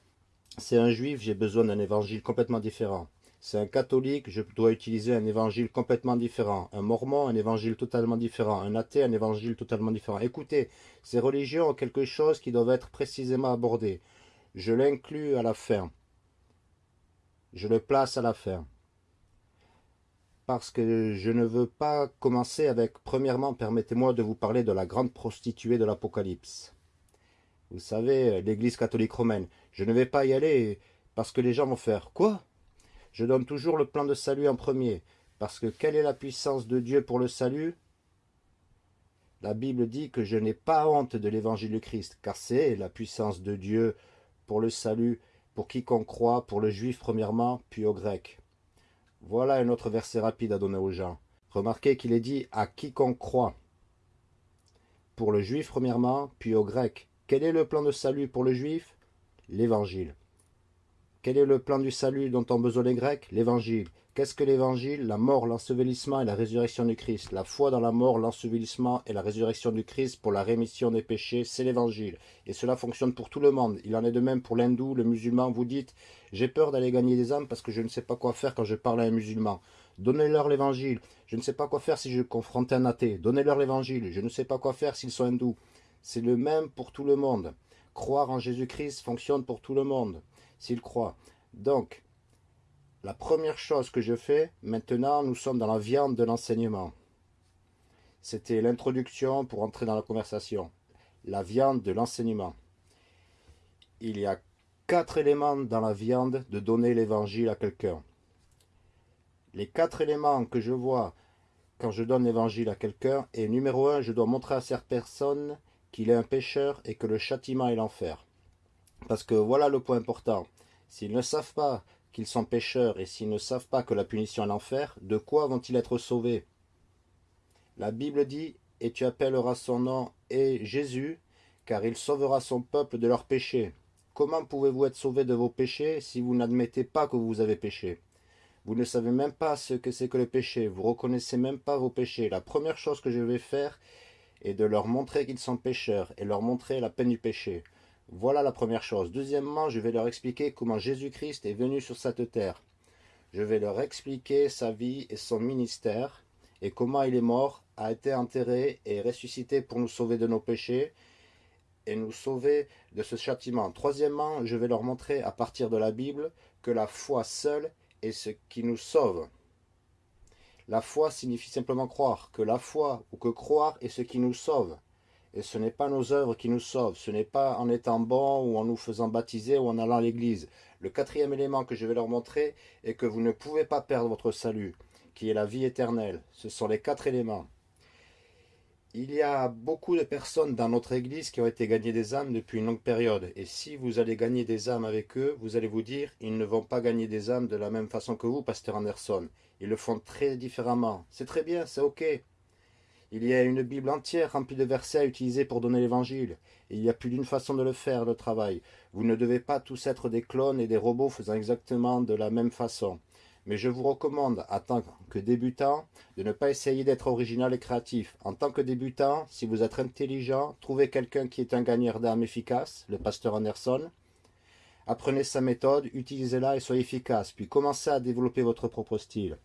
c'est un juif, j'ai besoin d'un évangile complètement différent. C'est un catholique, je dois utiliser un évangile complètement différent. Un mormon, un évangile totalement différent. Un athée, un évangile totalement différent. Écoutez, ces religions ont quelque chose qui doit être précisément abordé. Je l'inclus à la fin. Je le place à la fin. Parce que je ne veux pas commencer avec, premièrement, permettez-moi de vous parler de la grande prostituée de l'Apocalypse. Vous savez, l'église catholique romaine. Je ne vais pas y aller parce que les gens vont faire « Quoi ?» Je donne toujours le plan de salut en premier, parce que quelle est la puissance de Dieu pour le salut? La Bible dit que je n'ai pas honte de l'évangile du Christ, car c'est la puissance de Dieu pour le salut, pour quiconque croit, pour le juif premièrement, puis au grec. Voilà un autre verset rapide à donner aux gens. Remarquez qu'il est dit à quiconque croit. Pour le juif premièrement, puis au grec. Quel est le plan de salut pour le juif? L'évangile. Quel est le plan du salut dont ont besoin les Grecs? L'évangile. Qu'est-ce que l'évangile? La mort, l'ensevelissement et la résurrection du Christ. La foi dans la mort, l'ensevelissement et la résurrection du Christ pour la rémission des péchés, c'est l'évangile. Et cela fonctionne pour tout le monde. Il en est de même pour l'hindou, le musulman. Vous dites, j'ai peur d'aller gagner des âmes parce que je ne sais pas quoi faire quand je parle à un musulman. Donnez-leur l'évangile. Je ne sais pas quoi faire si je confronte un athée. Donnez-leur l'évangile. Je ne sais pas quoi faire s'ils sont hindous. C'est le même pour tout le monde. Croire en Jésus-Christ fonctionne pour tout le monde s'il croit. Donc, la première chose que je fais, maintenant, nous sommes dans la viande de l'enseignement. C'était l'introduction pour entrer dans la conversation. La viande de l'enseignement. Il y a quatre éléments dans la viande de donner l'évangile à quelqu'un. Les quatre éléments que je vois quand je donne l'évangile à quelqu'un est numéro un, je dois montrer à cette personne qu'il est un pécheur et que le châtiment est l'enfer. Parce que voilà le point important. S'ils ne savent pas qu'ils sont pécheurs et s'ils ne savent pas que la punition est l'enfer, de quoi vont-ils être sauvés? La Bible dit « Et tu appelleras son nom et Jésus, car il sauvera son peuple de leurs péchés. » Comment pouvez-vous être sauvés de vos péchés si vous n'admettez pas que vous avez péché? Vous ne savez même pas ce que c'est que le péché, vous reconnaissez même pas vos péchés. La première chose que je vais faire est de leur montrer qu'ils sont pécheurs et leur montrer la peine du péché. Voilà la première chose. Deuxièmement, je vais leur expliquer comment Jésus-Christ est venu sur cette terre. Je vais leur expliquer sa vie et son ministère, et comment il est mort, a été enterré et ressuscité pour nous sauver de nos péchés, et nous sauver de ce châtiment. Troisièmement, je vais leur montrer à partir de la Bible que la foi seule est ce qui nous sauve. La foi signifie simplement croire, que la foi ou que croire est ce qui nous sauve. Et ce n'est pas nos œuvres qui nous sauvent, ce n'est pas en étant bon ou en nous faisant baptiser ou en allant à l'église. Le quatrième élément que je vais leur montrer est que vous ne pouvez pas perdre votre salut, qui est la vie éternelle. Ce sont les quatre éléments. Il y a beaucoup de personnes dans notre église qui ont été gagnées des âmes depuis une longue période. Et si vous allez gagner des âmes avec eux, vous allez vous dire, ils ne vont pas gagner des âmes de la même façon que vous, Pasteur Anderson. Ils le font très différemment. C'est très bien, c'est ok. Il y a une Bible entière remplie de versets à utiliser pour donner l'évangile. Il y a plus d'une façon de le faire, le travail. Vous ne devez pas tous être des clones et des robots faisant exactement de la même façon. Mais je vous recommande, en tant que débutant, de ne pas essayer d'être original et créatif. En tant que débutant, si vous êtes intelligent, trouvez quelqu'un qui est un gagneur d'âme efficace, le pasteur Anderson. Apprenez sa méthode, utilisez-la et soyez efficace, puis commencez à développer votre propre style.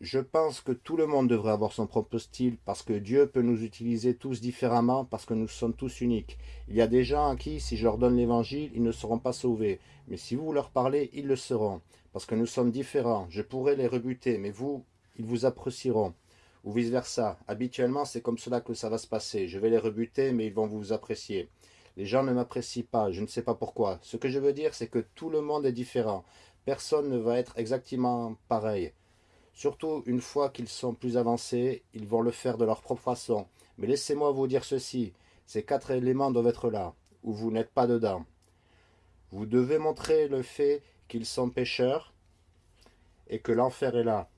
Je pense que tout le monde devrait avoir son propre style parce que Dieu peut nous utiliser tous différemment parce que nous sommes tous uniques. Il y a des gens à qui, si je leur donne l'évangile, ils ne seront pas sauvés. Mais si vous leur parlez, ils le seront. Parce que nous sommes différents. Je pourrais les rebuter, mais vous, ils vous apprécieront. Ou vice-versa. Habituellement, c'est comme cela que ça va se passer. Je vais les rebuter, mais ils vont vous apprécier. Les gens ne m'apprécient pas, je ne sais pas pourquoi. Ce que je veux dire, c'est que tout le monde est différent. Personne ne va être exactement pareil. Surtout une fois qu'ils sont plus avancés, ils vont le faire de leur propre façon. Mais laissez-moi vous dire ceci, ces quatre éléments doivent être là, ou vous n'êtes pas dedans. Vous devez montrer le fait qu'ils sont pécheurs et que l'enfer est là.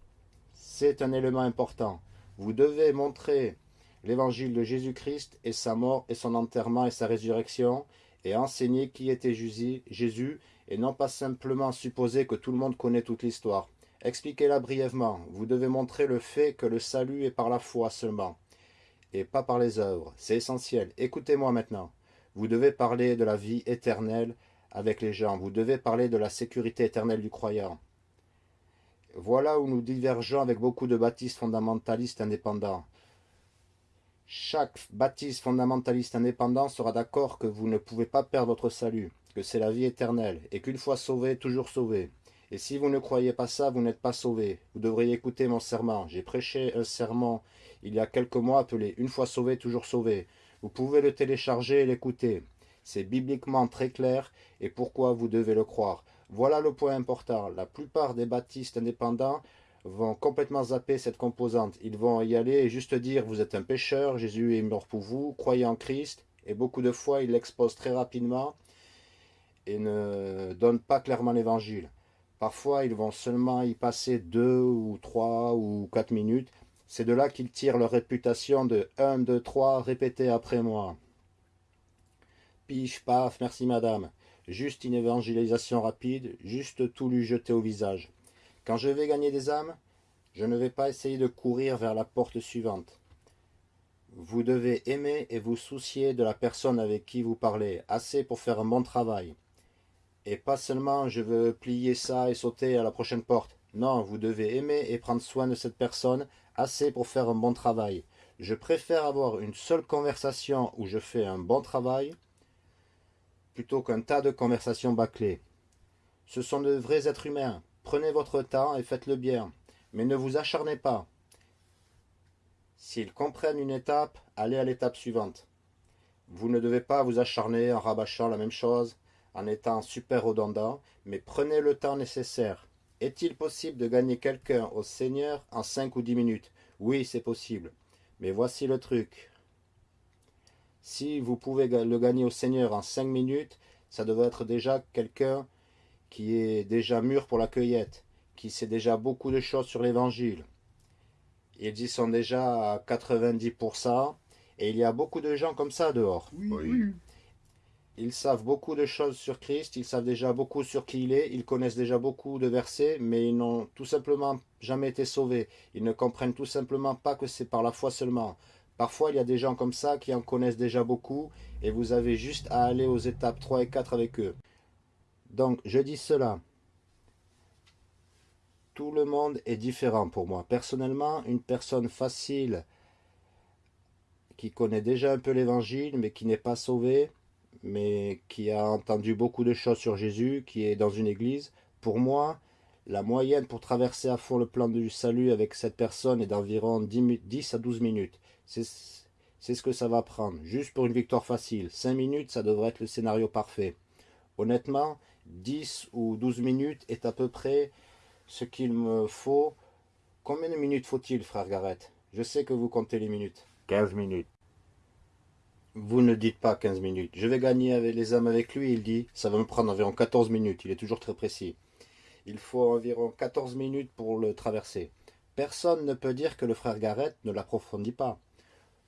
C'est un élément important. Vous devez montrer l'évangile de Jésus-Christ et sa mort et son enterrement et sa résurrection, et enseigner qui était Jésus, et non pas simplement supposer que tout le monde connaît toute l'histoire. Expliquez-la brièvement. Vous devez montrer le fait que le salut est par la foi seulement, et pas par les œuvres. C'est essentiel. Écoutez-moi maintenant. Vous devez parler de la vie éternelle avec les gens. Vous devez parler de la sécurité éternelle du croyant. Voilà où nous divergeons avec beaucoup de baptistes fondamentalistes indépendants. Chaque baptiste fondamentaliste indépendant sera d'accord que vous ne pouvez pas perdre votre salut, que c'est la vie éternelle, et qu'une fois sauvé, toujours sauvé. Et si vous ne croyez pas ça, vous n'êtes pas sauvé. Vous devriez écouter mon serment. J'ai prêché un serment il y a quelques mois appelé « Une fois sauvé, toujours sauvé ». Vous pouvez le télécharger et l'écouter. C'est bibliquement très clair et pourquoi vous devez le croire. Voilà le point important. La plupart des baptistes indépendants vont complètement zapper cette composante. Ils vont y aller et juste dire « vous êtes un pécheur, Jésus est mort pour vous, croyez en Christ ». Et beaucoup de fois, ils l'exposent très rapidement et ne donnent pas clairement l'évangile. Parfois, ils vont seulement y passer deux ou trois ou quatre minutes. C'est de là qu'ils tirent leur réputation de 1, 2, 3, répétez après moi. Piche, paf, merci madame. Juste une évangélisation rapide, juste tout lui jeter au visage. Quand je vais gagner des âmes, je ne vais pas essayer de courir vers la porte suivante. Vous devez aimer et vous soucier de la personne avec qui vous parlez, assez pour faire un bon travail. Et pas seulement je veux plier ça et sauter à la prochaine porte. Non, vous devez aimer et prendre soin de cette personne, assez pour faire un bon travail. Je préfère avoir une seule conversation où je fais un bon travail, plutôt qu'un tas de conversations bâclées. Ce sont de vrais êtres humains. Prenez votre temps et faites-le bien, mais ne vous acharnez pas. S'ils comprennent une étape, allez à l'étape suivante. Vous ne devez pas vous acharner en rabâchant la même chose, en étant super redondant, mais prenez le temps nécessaire. Est-il possible de gagner quelqu'un au Seigneur en 5 ou 10 minutes? Oui, c'est possible. Mais voici le truc. Si vous pouvez le gagner au Seigneur en 5 minutes, ça devrait être déjà quelqu'un qui est déjà mûr pour la cueillette, qui sait déjà beaucoup de choses sur l'Évangile. Ils y sont déjà à 90%, et il y a beaucoup de gens comme ça dehors. Oui, Ils savent beaucoup de choses sur Christ, ils savent déjà beaucoup sur qui il est, ils connaissent déjà beaucoup de versets, mais ils n'ont tout simplement jamais été sauvés. Ils ne comprennent tout simplement pas que c'est par la foi seulement. Parfois, il y a des gens comme ça qui en connaissent déjà beaucoup et vous avez juste à aller aux étapes 3 et 4 avec eux. Donc, je dis cela. Tout le monde est différent pour moi. Personnellement, une personne facile qui connaît déjà un peu l'évangile, mais qui n'est pas sauvée, mais qui a entendu beaucoup de choses sur Jésus, qui est dans une église, pour moi, la moyenne pour traverser à fond le plan du salut avec cette personne est d'environ 10 à 12 minutes. C'est ce que ça va prendre, juste pour une victoire facile. 5 minutes, ça devrait être le scénario parfait. Honnêtement, 10 ou 12 minutes est à peu près ce qu'il me faut. Combien de minutes faut-il, frère Garrett? Je sais que vous comptez les minutes. 15 minutes. Vous ne dites pas 15 minutes. Je vais gagner avec les âmes avec lui, il dit. Ça va me prendre environ 14 minutes. Il est toujours très précis. Il faut environ 14 minutes pour le traverser. Personne ne peut dire que le frère Garrett ne l'approfondit pas.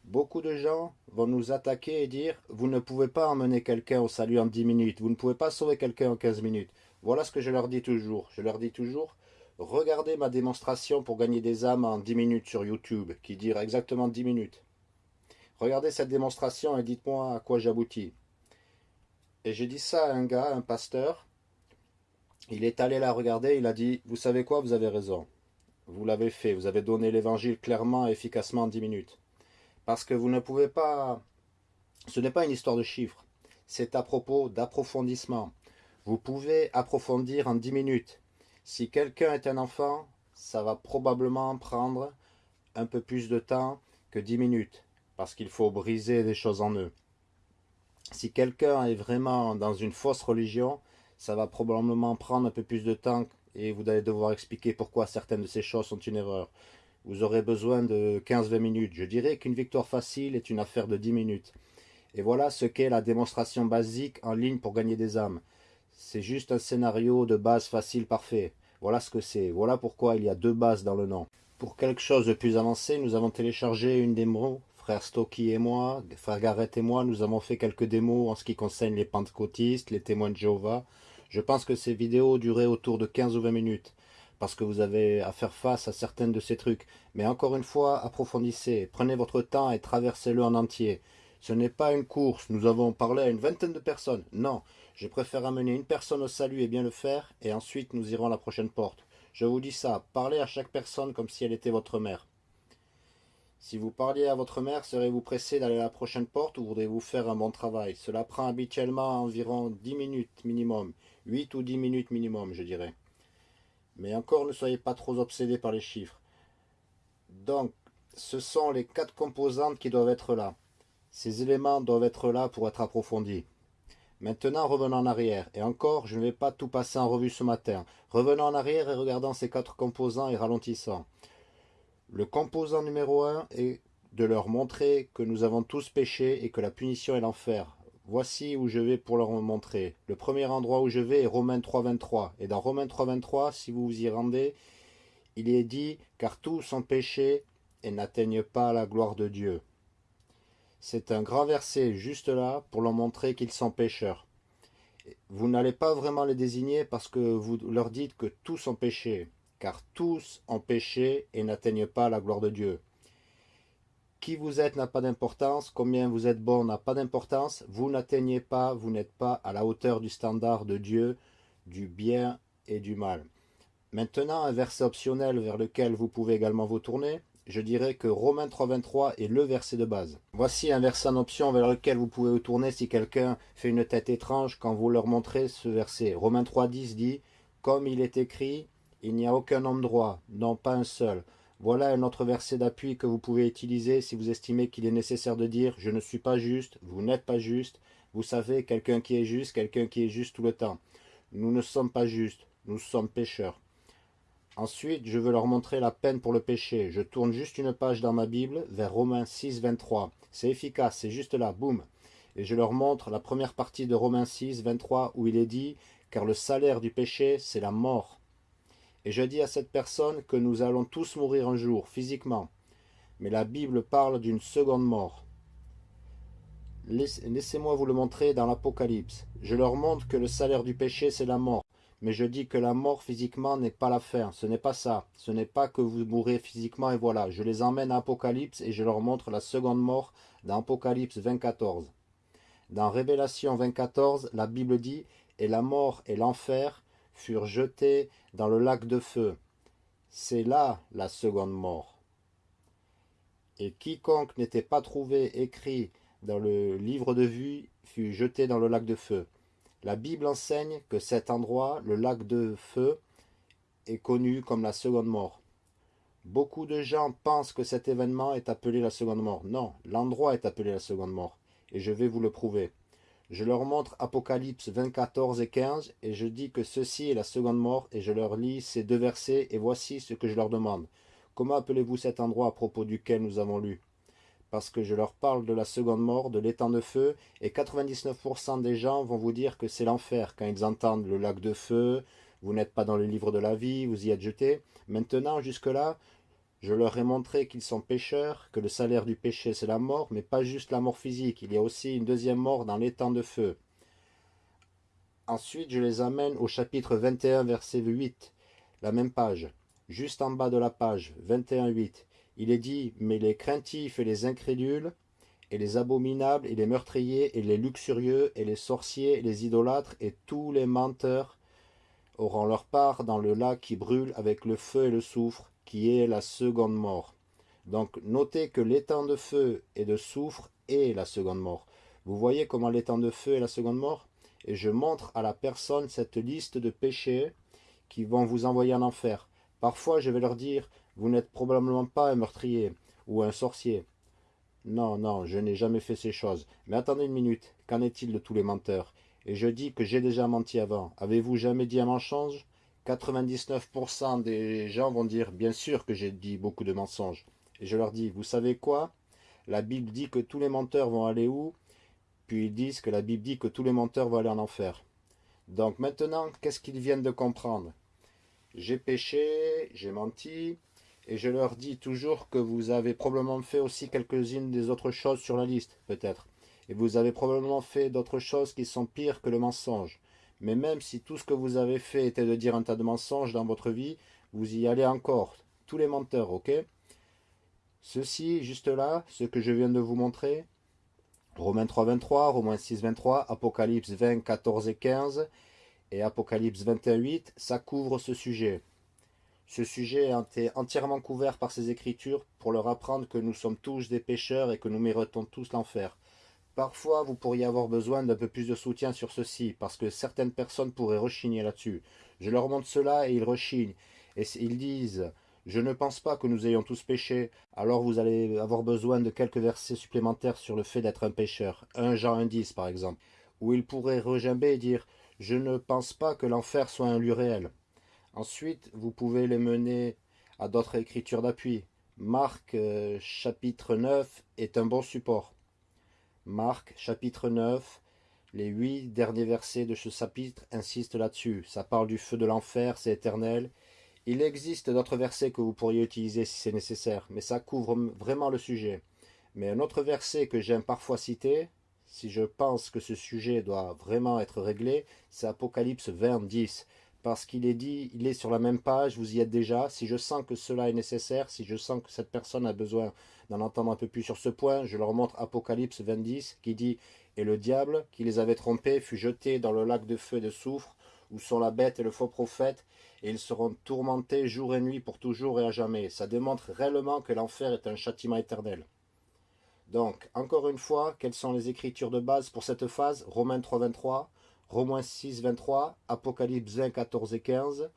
Beaucoup de gens vont nous attaquer et dire « Vous ne pouvez pas emmener quelqu'un au salut en 10 minutes, vous ne pouvez pas sauver quelqu'un en 15 minutes. » Voilà ce que je leur dis toujours. Je leur dis toujours « Regardez ma démonstration pour gagner des âmes en 10 minutes sur YouTube, qui dure exactement 10 minutes. Regardez cette démonstration et dites-moi à quoi j'aboutis. » Et j'ai dit ça à un gars, un pasteur. Il est allé la regarder, il a dit « Vous savez quoi, vous avez raison. Vous l'avez fait, vous avez donné l'évangile clairement et efficacement en 10 minutes. » Parce que vous ne pouvez pas... Ce n'est pas une histoire de chiffres. C'est à propos d'approfondissement. Vous pouvez approfondir en 10 minutes. Si quelqu'un est un enfant, ça va probablement prendre un peu plus de temps que 10 minutes. Parce qu'il faut briser des choses en eux. Si quelqu'un est vraiment dans une fausse religion, ça va probablement prendre un peu plus de temps et vous allez devoir expliquer pourquoi certaines de ces choses sont une erreur vous aurez besoin de 15-20 minutes. Je dirais qu'une victoire facile est une affaire de 10 minutes. Et voilà ce qu'est la démonstration basique en ligne pour gagner des âmes. C'est juste un scénario de base facile parfait. Voilà ce que c'est. Voilà pourquoi il y a deux bases dans le nom. Pour quelque chose de plus avancé, nous avons téléchargé une démo frère Stocky et moi, frère Garrett et moi, nous avons fait quelques démos en ce qui concerne les pentecôtistes, les témoins de Jéhovah. Je pense que ces vidéos duraient autour de 15 ou 20 minutes, parce que vous avez à faire face à certaines de ces trucs. Mais encore une fois, approfondissez, prenez votre temps et traversez-le en entier. Ce n'est pas une course, nous avons parlé à une vingtaine de personnes. Non, je préfère amener une personne au salut et bien le faire, et ensuite nous irons à la prochaine porte. Je vous dis ça, parlez à chaque personne comme si elle était votre mère. Si vous parliez à votre mère, serez-vous pressé d'aller à la prochaine porte ou voudrez-vous faire un bon travail? Cela prend habituellement environ 10 minutes minimum, 8 ou 10 minutes minimum, je dirais. Mais encore, ne soyez pas trop obsédés par les chiffres. Donc, ce sont les quatre composantes qui doivent être là. Ces éléments doivent être là pour être approfondis. Maintenant, revenons en arrière. Et encore, je ne vais pas tout passer en revue ce matin. Revenons en arrière et regardons ces quatre composants et ralentissons. Le composant numéro 1 est de leur montrer que nous avons tous péché et que la punition est l'enfer. Voici où je vais pour leur montrer. Le premier endroit où je vais est Romains 3.23. Et dans Romains 3.23, si vous vous y rendez, il est dit « Car tous sont péchés et n'atteignent pas la gloire de Dieu ». C'est un grand verset juste là pour leur montrer qu'ils sont pécheurs. Vous n'allez pas vraiment les désigner parce que vous leur dites que tous sont péchés car tous ont péché et n'atteignent pas la gloire de Dieu. Qui vous êtes n'a pas d'importance, combien vous êtes bon n'a pas d'importance, vous n'atteignez pas, vous n'êtes pas à la hauteur du standard de Dieu, du bien et du mal. Maintenant, un verset optionnel vers lequel vous pouvez également vous tourner, je dirais que Romains 3.23 est le verset de base. Voici un verset en option vers lequel vous pouvez vous tourner si quelqu'un fait une tête étrange quand vous leur montrez ce verset. Romains 3.10 dit « Comme il est écrit, il n'y a aucun homme droit, non pas un seul. Voilà un autre verset d'appui que vous pouvez utiliser si vous estimez qu'il est nécessaire de dire « je ne suis pas juste, vous n'êtes pas juste ». Vous savez, quelqu'un qui est juste, quelqu'un qui est juste tout le temps. Nous ne sommes pas justes, nous sommes pécheurs. Ensuite, je veux leur montrer la peine pour le péché. Je tourne juste une page dans ma Bible vers Romains 6, 23. C'est efficace, c'est juste là, boum. Et je leur montre la première partie de Romains 6, 23 où il est dit « Car le salaire du péché, c'est la mort. » Et je dis à cette personne que nous allons tous mourir un jour, physiquement. Mais la Bible parle d'une seconde mort. Laissez-moi vous le montrer dans l'Apocalypse. Je leur montre que le salaire du péché, c'est la mort. Mais je dis que la mort physiquement n'est pas la fin. Ce n'est pas ça. Ce n'est pas que vous mourrez physiquement et voilà. Je les emmène à Apocalypse et je leur montre la seconde mort dans Apocalypse 24. Dans Révélation 24, la Bible dit « Et la mort et l'enfer furent jetés dans le lac de feu. C'est là la seconde mort. Et quiconque n'était pas trouvé écrit dans le livre de vue fut jeté dans le lac de feu. La Bible enseigne que cet endroit, le lac de feu, est connu comme la seconde mort. Beaucoup de gens pensent que cet événement est appelé la seconde mort. Non, l'endroit est appelé la seconde mort. Et je vais vous le prouver. Je leur montre Apocalypse 24 et 15, et je dis que ceci est la seconde mort, et je leur lis ces deux versets, et voici ce que je leur demande. Comment appelez-vous cet endroit à propos duquel nous avons lu? Parce que je leur parle de la seconde mort, de l'étang de feu, et 99% des gens vont vous dire que c'est l'enfer quand ils entendent le lac de feu, vous n'êtes pas dans le livre de la vie, vous y êtes jeté. Maintenant, jusque-là, je leur ai montré qu'ils sont pécheurs, que le salaire du péché c'est la mort, mais pas juste la mort physique, il y a aussi une deuxième mort dans l'étang de feu. Ensuite, je les amène au chapitre 21, verset 8, la même page, juste en bas de la page, 21, 8. Il est dit, mais les craintifs et les incrédules, et les abominables, et les meurtriers, et les luxurieux, et les sorciers, et les idolâtres, et tous les menteurs auront leur part dans le lac qui brûle avec le feu et le soufre, qui est la seconde mort. Donc notez que l'étang de feu et de soufre est la seconde mort. Vous voyez comment l'étang de feu est la seconde mort? Et je montre à la personne cette liste de péchés qui vont vous envoyer en enfer. Parfois je vais leur dire, vous n'êtes probablement pas un meurtrier ou un sorcier. Non, non, je n'ai jamais fait ces choses. Mais attendez une minute, qu'en est-il de tous les menteurs? Et je dis que j'ai déjà menti avant. Avez-vous jamais dit un mensonge 99% des gens vont dire, bien sûr que j'ai dit beaucoup de mensonges. Et je leur dis, vous savez quoi? La Bible dit que tous les menteurs vont aller où? Puis ils disent que la Bible dit que tous les menteurs vont aller en enfer. Donc maintenant, qu'est-ce qu'ils viennent de comprendre? J'ai péché, j'ai menti, Et je leur dis toujours que vous avez probablement fait aussi quelques-unes des autres choses sur la liste, peut-être. Et vous avez probablement fait d'autres choses qui sont pires que le mensonge. Mais même si tout ce que vous avez fait était de dire un tas de mensonges dans votre vie, vous y allez encore. Tous les menteurs, ok? Ceci, juste là, ce que je viens de vous montrer, Romains 3, 23, Romains 6, 23, Apocalypse 20, 14 et 15, et Apocalypse 21, 8, ça couvre ce sujet. Ce sujet été entièrement couvert par ces écritures pour leur apprendre que nous sommes tous des pécheurs et que nous méritons tous l'enfer. Parfois, vous pourriez avoir besoin d'un peu plus de soutien sur ceci, parce que certaines personnes pourraient rechigner là-dessus. Je leur montre cela et ils rechignent. Et ils disent, je ne pense pas que nous ayons tous péché, alors vous allez avoir besoin de quelques versets supplémentaires sur le fait d'être un pécheur. 1 Jean 1.10 par exemple, où ils pourraient regimber et dire, je ne pense pas que l'enfer soit un lieu réel. Ensuite, vous pouvez les mener à d'autres écritures d'appui. Marc euh, chapitre 9 est un bon support. Marc chapitre 9, les huit derniers versets de ce chapitre insistent là-dessus. Ça parle du feu de l'enfer, c'est éternel. Il existe d'autres versets que vous pourriez utiliser si c'est nécessaire, mais ça couvre vraiment le sujet. Mais un autre verset que j'aime parfois citer, si je pense que ce sujet doit vraiment être réglé, c'est Apocalypse 20, 10 parce qu'il est dit, il est sur la même page, vous y êtes déjà. Si je sens que cela est nécessaire, si je sens que cette personne a besoin d'en entendre un peu plus sur ce point, je leur montre Apocalypse 20 qui dit « Et le diable, qui les avait trompés, fut jeté dans le lac de feu et de soufre, où sont la bête et le faux prophète, et ils seront tourmentés jour et nuit pour toujours et à jamais. » Ça démontre réellement que l'enfer est un châtiment éternel. Donc, encore une fois, quelles sont les écritures de base pour cette phase? Romains 3, 23, Romains 6, 23, Apocalypse 20, 14 et 15,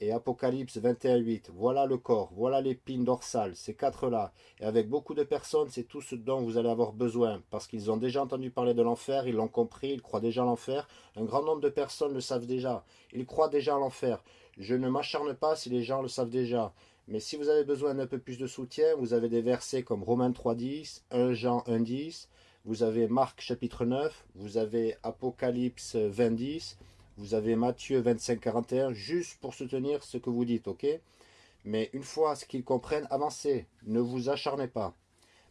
et Apocalypse 21, 8. Voilà le corps, voilà l'épine dorsale, ces quatre-là. Et avec beaucoup de personnes, c'est tout ce dont vous allez avoir besoin, parce qu'ils ont déjà entendu parler de l'enfer, ils l'ont compris, ils croient déjà à l'enfer. Un grand nombre de personnes le savent déjà, ils croient déjà à l'enfer. Je ne m'acharne pas si les gens le savent déjà. Mais si vous avez besoin d'un peu plus de soutien, vous avez des versets comme Romains 3, 10, 1 Jean 1, 10, vous avez Marc chapitre 9, vous avez Apocalypse 20, 10, vous avez Matthieu 25, 41, juste pour soutenir ce que vous dites, ok? Mais une fois ce qu'ils comprennent, avancez, ne vous acharnez pas.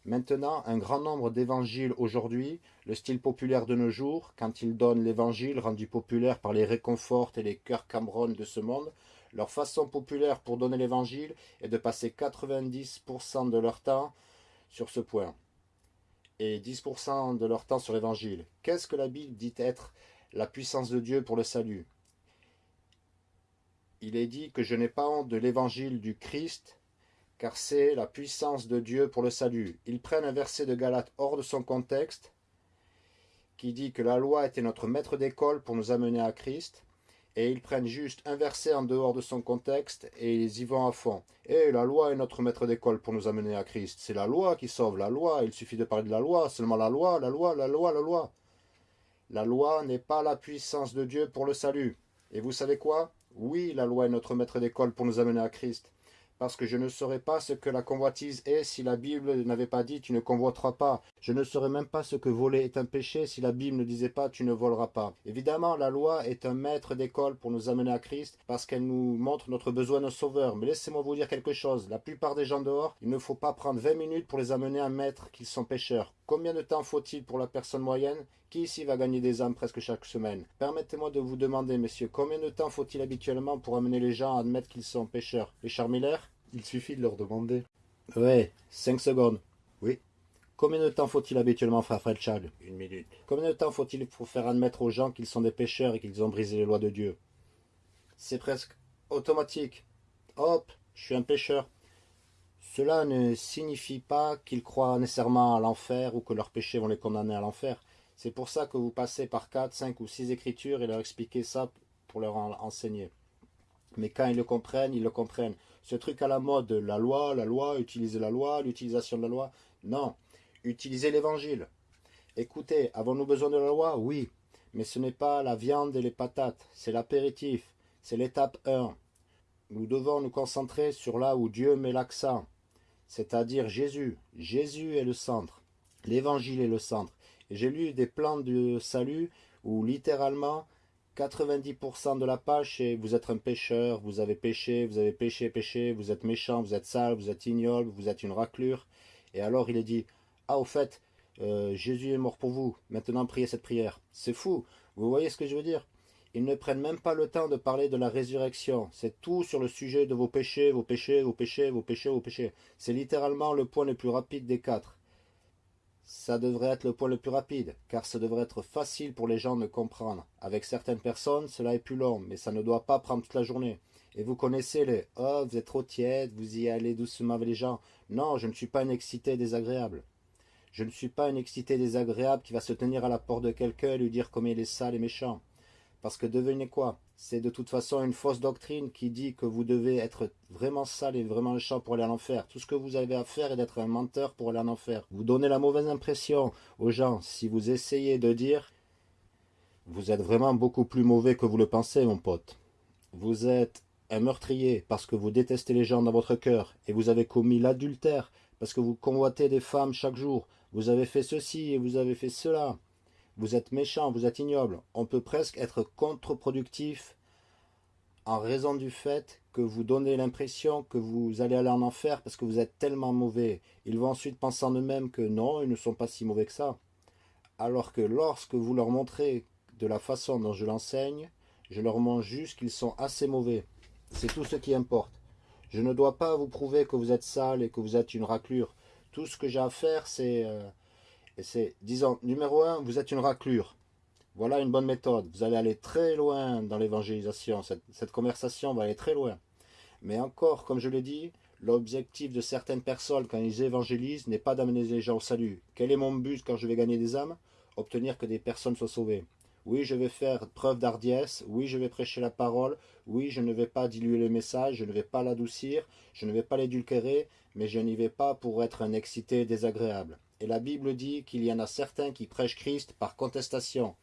Maintenant, un grand nombre d'évangiles aujourd'hui, le style populaire de nos jours, quand ils donnent l'évangile rendu populaire par les réconforts et les cœurs Cameron de ce monde, leur façon populaire pour donner l'évangile est de passer 90% de leur temps sur ce point et 10% de leur temps sur l'évangile. Qu'est-ce que la Bible dit être la puissance de Dieu pour le salut Il est dit que je n'ai pas honte de l'évangile du Christ, car c'est la puissance de Dieu pour le salut. Ils prennent un verset de Galate hors de son contexte, qui dit que la loi était notre maître d'école pour nous amener à Christ, et ils prennent juste un verset en dehors de son contexte et ils y vont à fond. Et la loi est notre maître d'école pour nous amener à Christ. C'est la loi qui sauve, la loi. Il suffit de parler de la loi, seulement la loi, la loi, la loi, la loi. La loi n'est pas la puissance de Dieu pour le salut. Et vous savez quoi? Oui, la loi est notre maître d'école pour nous amener à Christ parce que je ne saurais pas ce que la convoitise est si la Bible n'avait pas dit « tu ne convoiteras pas ». Je ne saurais même pas ce que voler est un péché si la Bible ne disait pas « tu ne voleras pas ». Évidemment, la loi est un maître d'école pour nous amener à Christ parce qu'elle nous montre notre besoin de sauveur. Mais laissez-moi vous dire quelque chose, la plupart des gens dehors, il ne faut pas prendre 20 minutes pour les amener à mettre qu'ils sont pécheurs. Combien de temps faut-il pour la personne moyenne? Qui ici va gagner des âmes presque chaque semaine? Permettez-moi de vous demander, messieurs, combien de temps faut-il habituellement pour amener les gens à admettre qu'ils sont pécheurs Les Miller Il suffit de leur demander. Ouais, 5 secondes. Oui. Combien de temps faut-il habituellement, frère Fred Chad Une minute. Combien de temps faut-il pour faire admettre aux gens qu'ils sont des pécheurs et qu'ils ont brisé les lois de Dieu? C'est presque automatique. Hop, je suis un pécheur. Cela ne signifie pas qu'ils croient nécessairement à l'enfer ou que leurs péchés vont les condamner à l'enfer. C'est pour ça que vous passez par 4, 5 ou 6 écritures et leur expliquez ça pour leur enseigner. Mais quand ils le comprennent, ils le comprennent. Ce truc à la mode, la loi, la loi, utiliser la loi, l'utilisation de la loi, non. Utilisez l'évangile. Écoutez, avons-nous besoin de la loi? Oui. Mais ce n'est pas la viande et les patates, c'est l'apéritif, c'est l'étape 1. Nous devons nous concentrer sur là où Dieu met l'accent c'est-à-dire Jésus. Jésus est le centre. L'évangile est le centre. J'ai lu des plans de salut où littéralement 90% de la page, c'est vous êtes un pécheur, vous avez péché, vous avez péché, péché, vous êtes méchant, vous êtes sale, vous êtes ignoble, vous êtes une raclure. Et alors il est dit, ah au fait, euh, Jésus est mort pour vous, maintenant priez cette prière. C'est fou, vous voyez ce que je veux dire? Ils ne prennent même pas le temps de parler de la résurrection. C'est tout sur le sujet de vos péchés, vos péchés, vos péchés, vos péchés, vos péchés. C'est littéralement le point le plus rapide des quatre ça devrait être le point le plus rapide, car ça devrait être facile pour les gens de comprendre. Avec certaines personnes, cela est plus long, mais ça ne doit pas prendre toute la journée. Et vous connaissez les « Oh, vous êtes trop tiède, vous y allez doucement avec les gens ». Non, je ne suis pas une excité désagréable. Je ne suis pas une excité désagréable qui va se tenir à la porte de quelqu'un et lui dire combien il est sale et méchant. Parce que devenez quoi C'est de toute façon une fausse doctrine qui dit que vous devez être vraiment sale et vraiment méchant pour aller en enfer. Tout ce que vous avez à faire est d'être un menteur pour aller en enfer. Vous donnez la mauvaise impression aux gens si vous essayez de dire vous êtes vraiment beaucoup plus mauvais que vous le pensez, mon pote. Vous êtes un meurtrier parce que vous détestez les gens dans votre cœur et vous avez commis l'adultère parce que vous convoitez des femmes chaque jour. Vous avez fait ceci et vous avez fait cela vous êtes méchant, vous êtes ignoble. On peut presque être contre-productif en raison du fait que vous donnez l'impression que vous allez aller en enfer parce que vous êtes tellement mauvais. Ils vont ensuite penser en eux-mêmes que non, ils ne sont pas si mauvais que ça. Alors que lorsque vous leur montrez de la façon dont je l'enseigne, je leur montre juste qu'ils sont assez mauvais. C'est tout ce qui importe. Je ne dois pas vous prouver que vous êtes sale et que vous êtes une raclure. Tout ce que j'ai à faire, c'est... Euh, et c'est, disons, numéro un, vous êtes une raclure. Voilà une bonne méthode. Vous allez aller très loin dans l'évangélisation. Cette, conversation va aller très loin. Mais encore, comme je l'ai dit, l'objectif de certaines personnes quand ils évangélisent n'est pas d'amener les gens au salut. Quel est mon but quand je vais gagner des âmes? Obtenir que des personnes soient sauvées. Oui, je vais faire preuve d'hardiesse. Oui, je vais prêcher la parole. Oui, je ne vais pas diluer le message. Je ne vais pas l'adoucir. Je ne vais pas l'édulquérer. Mais je n'y vais pas pour être un excité désagréable. Et la Bible dit qu'il y en a certains qui prêchent Christ par contestation.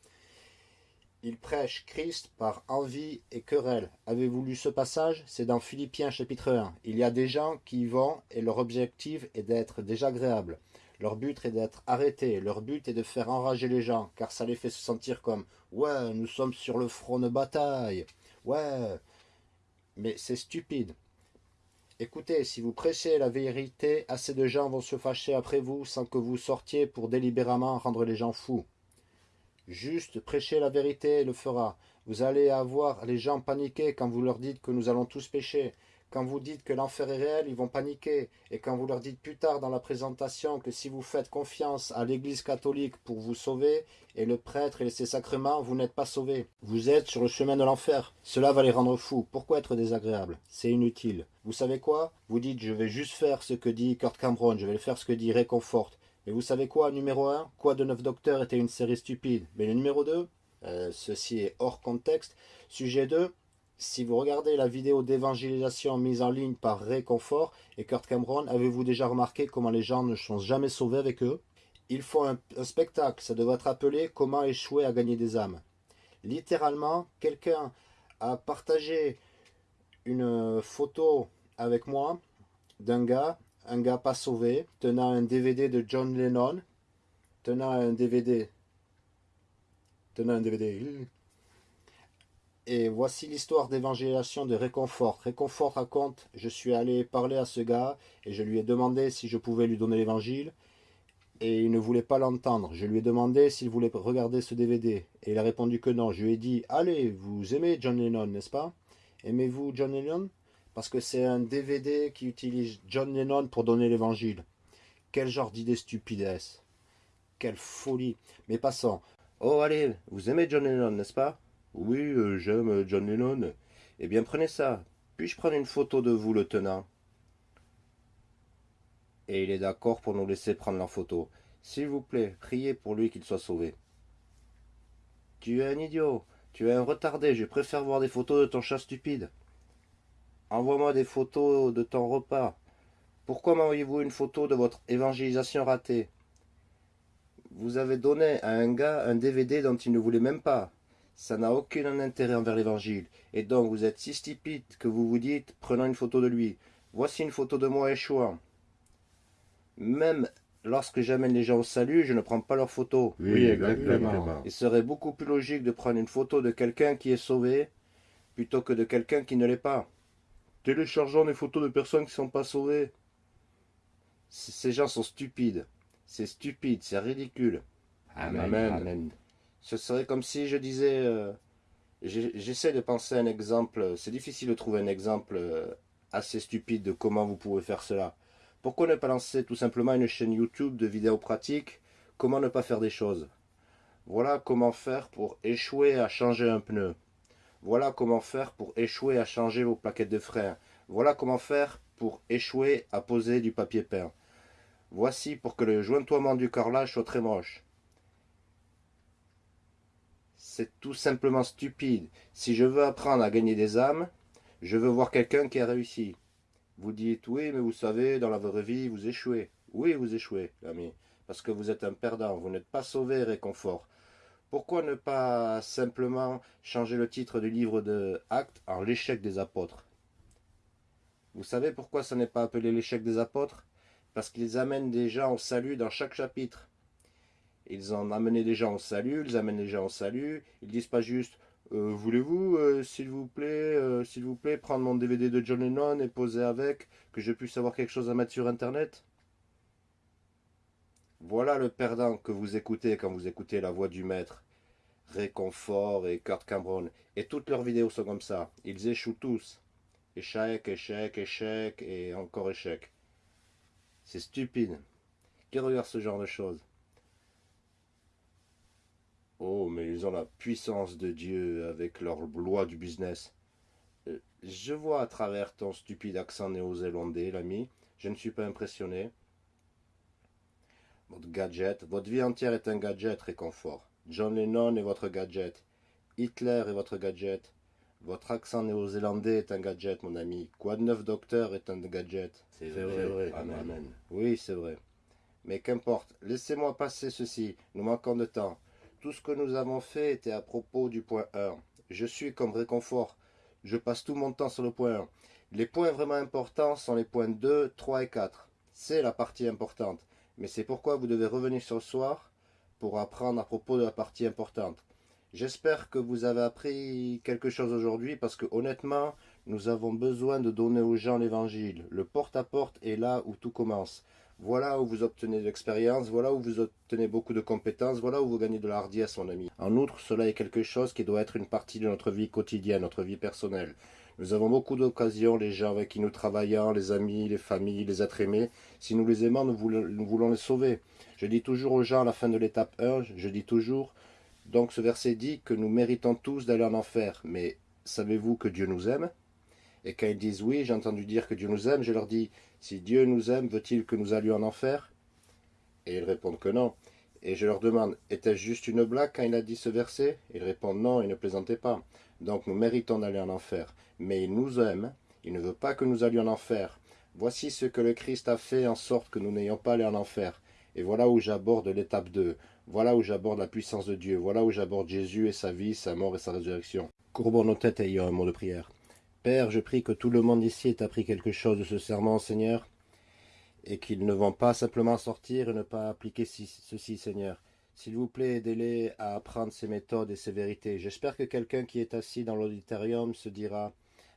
Ils prêchent Christ par envie et querelle. Avez-vous lu ce passage? C'est dans Philippiens chapitre 1. Il y a des gens qui y vont et leur objectif est d'être désagréable. Leur but est d'être arrêtés. Leur but est de faire enrager les gens, car ça les fait se sentir comme « Ouais, nous sommes sur le front de bataille. Ouais. » Mais c'est stupide. Écoutez, si vous prêchez la vérité, assez de gens vont se fâcher après vous sans que vous sortiez pour délibérément rendre les gens fous. Juste prêcher la vérité le fera. Vous allez avoir les gens paniquer quand vous leur dites que nous allons tous pécher. Quand vous dites que l'enfer est réel, ils vont paniquer. Et quand vous leur dites plus tard dans la présentation que si vous faites confiance à l'Église catholique pour vous sauver, et le prêtre et ses sacrements, vous n'êtes pas sauvés. Vous êtes sur le chemin de l'enfer. Cela va les rendre fous. Pourquoi être désagréable? C'est inutile. Vous savez quoi? Vous dites, je vais juste faire ce que dit Kurt Cameron, je vais faire ce que dit Réconfort. Mais vous savez quoi, numéro 1 Quoi de Neuf Docteurs était une série stupide? Mais le numéro 2 euh, Ceci est hors contexte. Sujet 2 si vous regardez la vidéo d'évangélisation mise en ligne par Réconfort et Kurt Cameron, avez-vous déjà remarqué comment les gens ne sont jamais sauvés avec eux? Il faut un, spectacle, ça devrait être appelé « Comment échouer à gagner des âmes ». Littéralement, quelqu'un a partagé une photo avec moi d'un gars, un gars pas sauvé, tenant un DVD de John Lennon, tenant un DVD, tenant un DVD, et voici l'histoire d'évangélisation de Réconfort. Réconfort raconte, je suis allé parler à ce gars et je lui ai demandé si je pouvais lui donner l'évangile. Et il ne voulait pas l'entendre. Je lui ai demandé s'il voulait regarder ce DVD. Et il a répondu que non. Je lui ai dit, allez, vous aimez John Lennon, n'est-ce pas? Aimez-vous John Lennon? Parce que c'est un DVD qui utilise John Lennon pour donner l'évangile. Quel genre d'idée stupide Quelle folie Mais passons. Oh allez, vous aimez John Lennon, n'est-ce pas? Oui, euh, j'aime euh, John Lennon. Eh bien, prenez ça. Puis-je prendre une photo de vous le tenant? Et il est d'accord pour nous laisser prendre la photo. S'il vous plaît, priez pour lui qu'il soit sauvé. Tu es un idiot. Tu es un retardé. Je préfère voir des photos de ton chat stupide. Envoie-moi des photos de ton repas. Pourquoi m'envoyez-vous une photo de votre évangélisation ratée? Vous avez donné à un gars un DVD dont il ne voulait même pas. Ça n'a aucun intérêt envers l'évangile. Et donc vous êtes si stupide que vous vous dites, prenant une photo de lui, voici une photo de moi échouant. Même lorsque j'amène les gens au salut, je ne prends pas leurs photos. Oui, exactement. Il serait beaucoup plus logique de prendre une photo de quelqu'un qui est sauvé plutôt que de quelqu'un qui ne l'est pas. Téléchargeons des photos de personnes qui ne sont pas sauvées. C- Ces gens sont stupides. C'est stupide, c'est ridicule. Amen. Amen. Ce serait comme si je disais... euh, J'essaie de penser un exemple. C'est difficile de trouver un exemple euh, assez stupide de comment vous pouvez faire cela. Pourquoi ne pas lancer tout simplement une chaîne YouTube de vidéos pratiques? Comment ne pas faire des choses? Voilà comment faire pour échouer à changer un pneu. Voilà comment faire pour échouer à changer vos plaquettes de frein. Voilà comment faire pour échouer à poser du papier peint. Voici pour que le jointoiement du carrelage soit très moche. C'est tout simplement stupide. Si je veux apprendre à gagner des âmes, je veux voir quelqu'un qui a réussi. Vous dites oui, mais vous savez, dans la vraie vie, vous échouez. Oui, vous échouez, l'ami, parce que vous êtes un perdant, vous n'êtes pas sauvé réconfort. Pourquoi ne pas simplement changer le titre du livre de Actes en l'échec des apôtres? Vous savez pourquoi ça n'est pas appelé l'échec des apôtres? Parce qu'ils amènent des gens au salut dans chaque chapitre. Ils ont amené des gens au salut, ils amènent des gens au salut, ils disent pas juste euh, voulez-vous, euh, s'il vous plaît, euh, s'il vous plaît, prendre mon DVD de John Lennon et poser avec, que je puisse avoir quelque chose à mettre sur Internet? Voilà le perdant que vous écoutez quand vous écoutez la voix du maître. Réconfort et Kurt Cameron. Et toutes leurs vidéos sont comme ça. Ils échouent tous. Échec, échec, échec et encore échec. C'est stupide. Qui regarde ce genre de choses? Oh, mais ils ont la puissance de Dieu avec leur loi du business. Euh, Je vois à travers ton stupide accent néo-zélandais, l'ami. Je ne suis pas impressionné. Votre gadget, votre vie entière est un gadget réconfort. John Lennon est votre gadget. Hitler est votre gadget. Votre accent néo-zélandais est un gadget, mon ami. Quoi de neuf docteur est un gadget? C'est vrai. Amen. Amen. Oui, c'est vrai. Mais qu'importe, laissez-moi passer ceci, nous manquons de temps. Tout ce que nous avons fait était à propos du point 1. Je suis comme réconfort. Je passe tout mon temps sur le point 1. Les points vraiment importants sont les points 2, 3 et 4. C'est la partie importante. Mais c'est pourquoi vous devez revenir ce soir pour apprendre à propos de la partie importante. J'espère que vous avez appris quelque chose aujourd'hui parce que honnêtement, nous avons besoin de donner aux gens l'évangile. Le porte-à-porte est là où tout commence. Voilà où vous obtenez de l'expérience, voilà où vous obtenez beaucoup de compétences, voilà où vous gagnez de la hardiesse, mon ami. En outre, cela est quelque chose qui doit être une partie de notre vie quotidienne, notre vie personnelle. Nous avons beaucoup d'occasions, les gens avec qui nous travaillons, les amis, les familles, les êtres aimés. Si nous les aimons, nous voulons, nous voulons les sauver. Je dis toujours aux gens à la fin de l'étape 1, je dis toujours, donc ce verset dit que nous méritons tous d'aller en enfer. Mais savez-vous que Dieu nous aime? Et quand ils disent oui, j'ai entendu dire que Dieu nous aime, je leur dis, si Dieu nous aime, veut-il que nous allions en enfer? Et ils répondent que non. Et je leur demande, était-ce juste une blague quand il a dit ce verset? Ils répondent non, il ne plaisantait pas. Donc nous méritons d'aller en enfer. Mais il nous aime, il ne veut pas que nous allions en enfer. Voici ce que le Christ a fait en sorte que nous n'ayons pas à aller en enfer. Et voilà où j'aborde l'étape 2. Voilà où j'aborde la puissance de Dieu. Voilà où j'aborde Jésus et sa vie, sa mort et sa résurrection. Courbons nos têtes et ayons un mot de prière. Père, je prie que tout le monde ici ait appris quelque chose de ce serment, Seigneur, et qu'ils ne vont pas simplement sortir et ne pas appliquer ci- ceci, Seigneur. S'il vous plaît, aidez-les à apprendre ces méthodes et ces vérités. J'espère que quelqu'un qui est assis dans l'auditorium se dira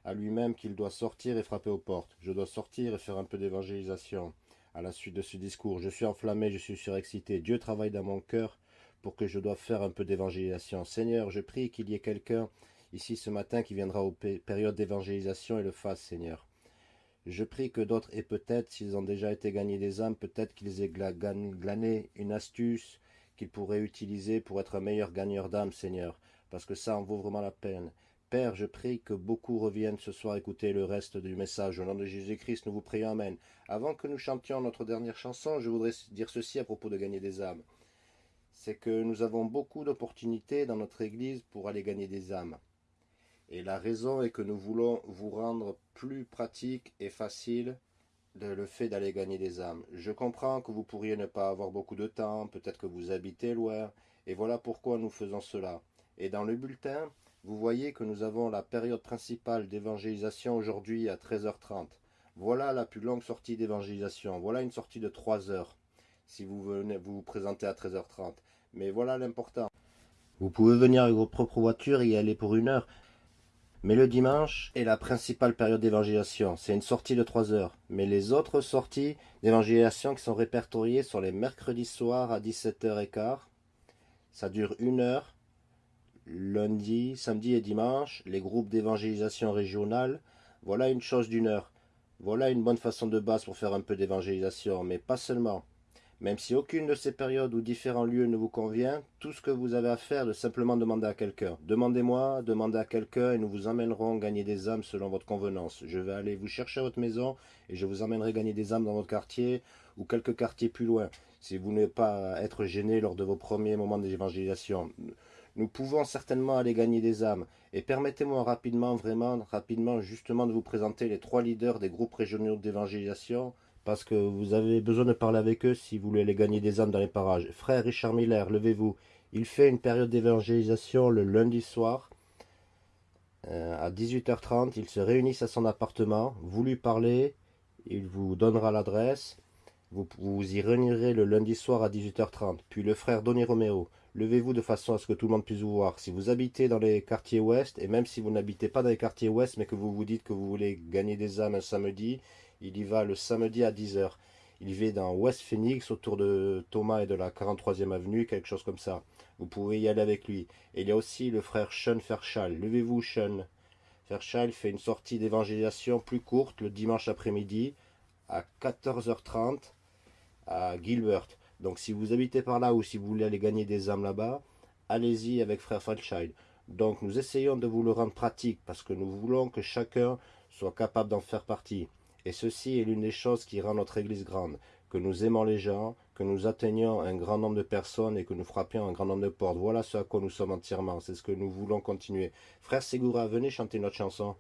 à lui-même qu'il doit sortir et frapper aux portes. Je dois sortir et faire un peu d'évangélisation à la suite de ce discours. Je suis enflammé, je suis surexcité. Dieu travaille dans mon cœur pour que je doive faire un peu d'évangélisation. Seigneur, je prie qu'il y ait quelqu'un ici ce matin qui viendra aux pé- périodes d'évangélisation et le fasse, Seigneur. Je prie que d'autres aient peut-être, s'ils ont déjà été gagnés des âmes, peut-être qu'ils aient glané une astuce qu'ils pourraient utiliser pour être un meilleur gagneur d'âmes, Seigneur, parce que ça en vaut vraiment la peine. Père, je prie que beaucoup reviennent ce soir écouter le reste du message. Au nom de Jésus-Christ, nous vous prions, Amen. Avant que nous chantions notre dernière chanson, je voudrais dire ceci à propos de gagner des âmes. C'est que nous avons beaucoup d'opportunités dans notre Église pour aller gagner des âmes. Et la raison est que nous voulons vous rendre plus pratique et facile le fait d'aller gagner des âmes. Je comprends que vous pourriez ne pas avoir beaucoup de temps, peut-être que vous habitez loin, et voilà pourquoi nous faisons cela. Et dans le bulletin, vous voyez que nous avons la période principale d'évangélisation aujourd'hui à 13h30. Voilà la plus longue sortie d'évangélisation. Voilà une sortie de 3 heures. si vous venez vous, vous présentez à 13h30. Mais voilà l'important. Vous pouvez venir avec votre propre voiture et y aller pour une heure. Mais le dimanche est la principale période d'évangélisation. C'est une sortie de 3 heures. Mais les autres sorties d'évangélisation qui sont répertoriées sont les mercredis soirs à 17h15. Ça dure une heure. Lundi, samedi et dimanche, les groupes d'évangélisation régionale. Voilà une chose d'une heure. Voilà une bonne façon de base pour faire un peu d'évangélisation, mais pas seulement. Même si aucune de ces périodes ou différents lieux ne vous convient, tout ce que vous avez à faire est de simplement demander à quelqu'un. Demandez-moi, demandez à quelqu'un et nous vous emmènerons gagner des âmes selon votre convenance. Je vais aller vous chercher à votre maison et je vous emmènerai gagner des âmes dans votre quartier ou quelques quartiers plus loin, si vous n'êtes pas être gêné lors de vos premiers moments d'évangélisation. Nous pouvons certainement aller gagner des âmes. Et permettez-moi rapidement, vraiment rapidement, justement de vous présenter les trois leaders des groupes régionaux d'évangélisation parce que vous avez besoin de parler avec eux si vous voulez aller gagner des âmes dans les parages. Frère Richard Miller, levez-vous. Il fait une période d'évangélisation le lundi soir euh, à 18h30. Ils se réunissent à son appartement. Vous lui parlez, il vous donnera l'adresse. Vous, vous y réunirez le lundi soir à 18h30. Puis le frère Donny Romero, levez-vous de façon à ce que tout le monde puisse vous voir. Si vous habitez dans les quartiers ouest, et même si vous n'habitez pas dans les quartiers ouest, mais que vous vous dites que vous voulez gagner des âmes un samedi, il y va le samedi à 10h. Il vit dans West Phoenix, autour de Thomas et de la 43e avenue, quelque chose comme ça. Vous pouvez y aller avec lui. Et il y a aussi le frère Sean Fairchild. Levez-vous, Sean. Fairchild fait une sortie d'évangélisation plus courte le dimanche après-midi à 14h30 à Gilbert. Donc si vous habitez par là ou si vous voulez aller gagner des âmes là-bas, allez-y avec frère Fairchild. Donc nous essayons de vous le rendre pratique parce que nous voulons que chacun soit capable d'en faire partie. Et ceci est l'une des choses qui rend notre Église grande, que nous aimons les gens, que nous atteignons un grand nombre de personnes et que nous frappions un grand nombre de portes. Voilà ce à quoi nous sommes entièrement, c'est ce que nous voulons continuer. Frère Segura, venez chanter notre chanson.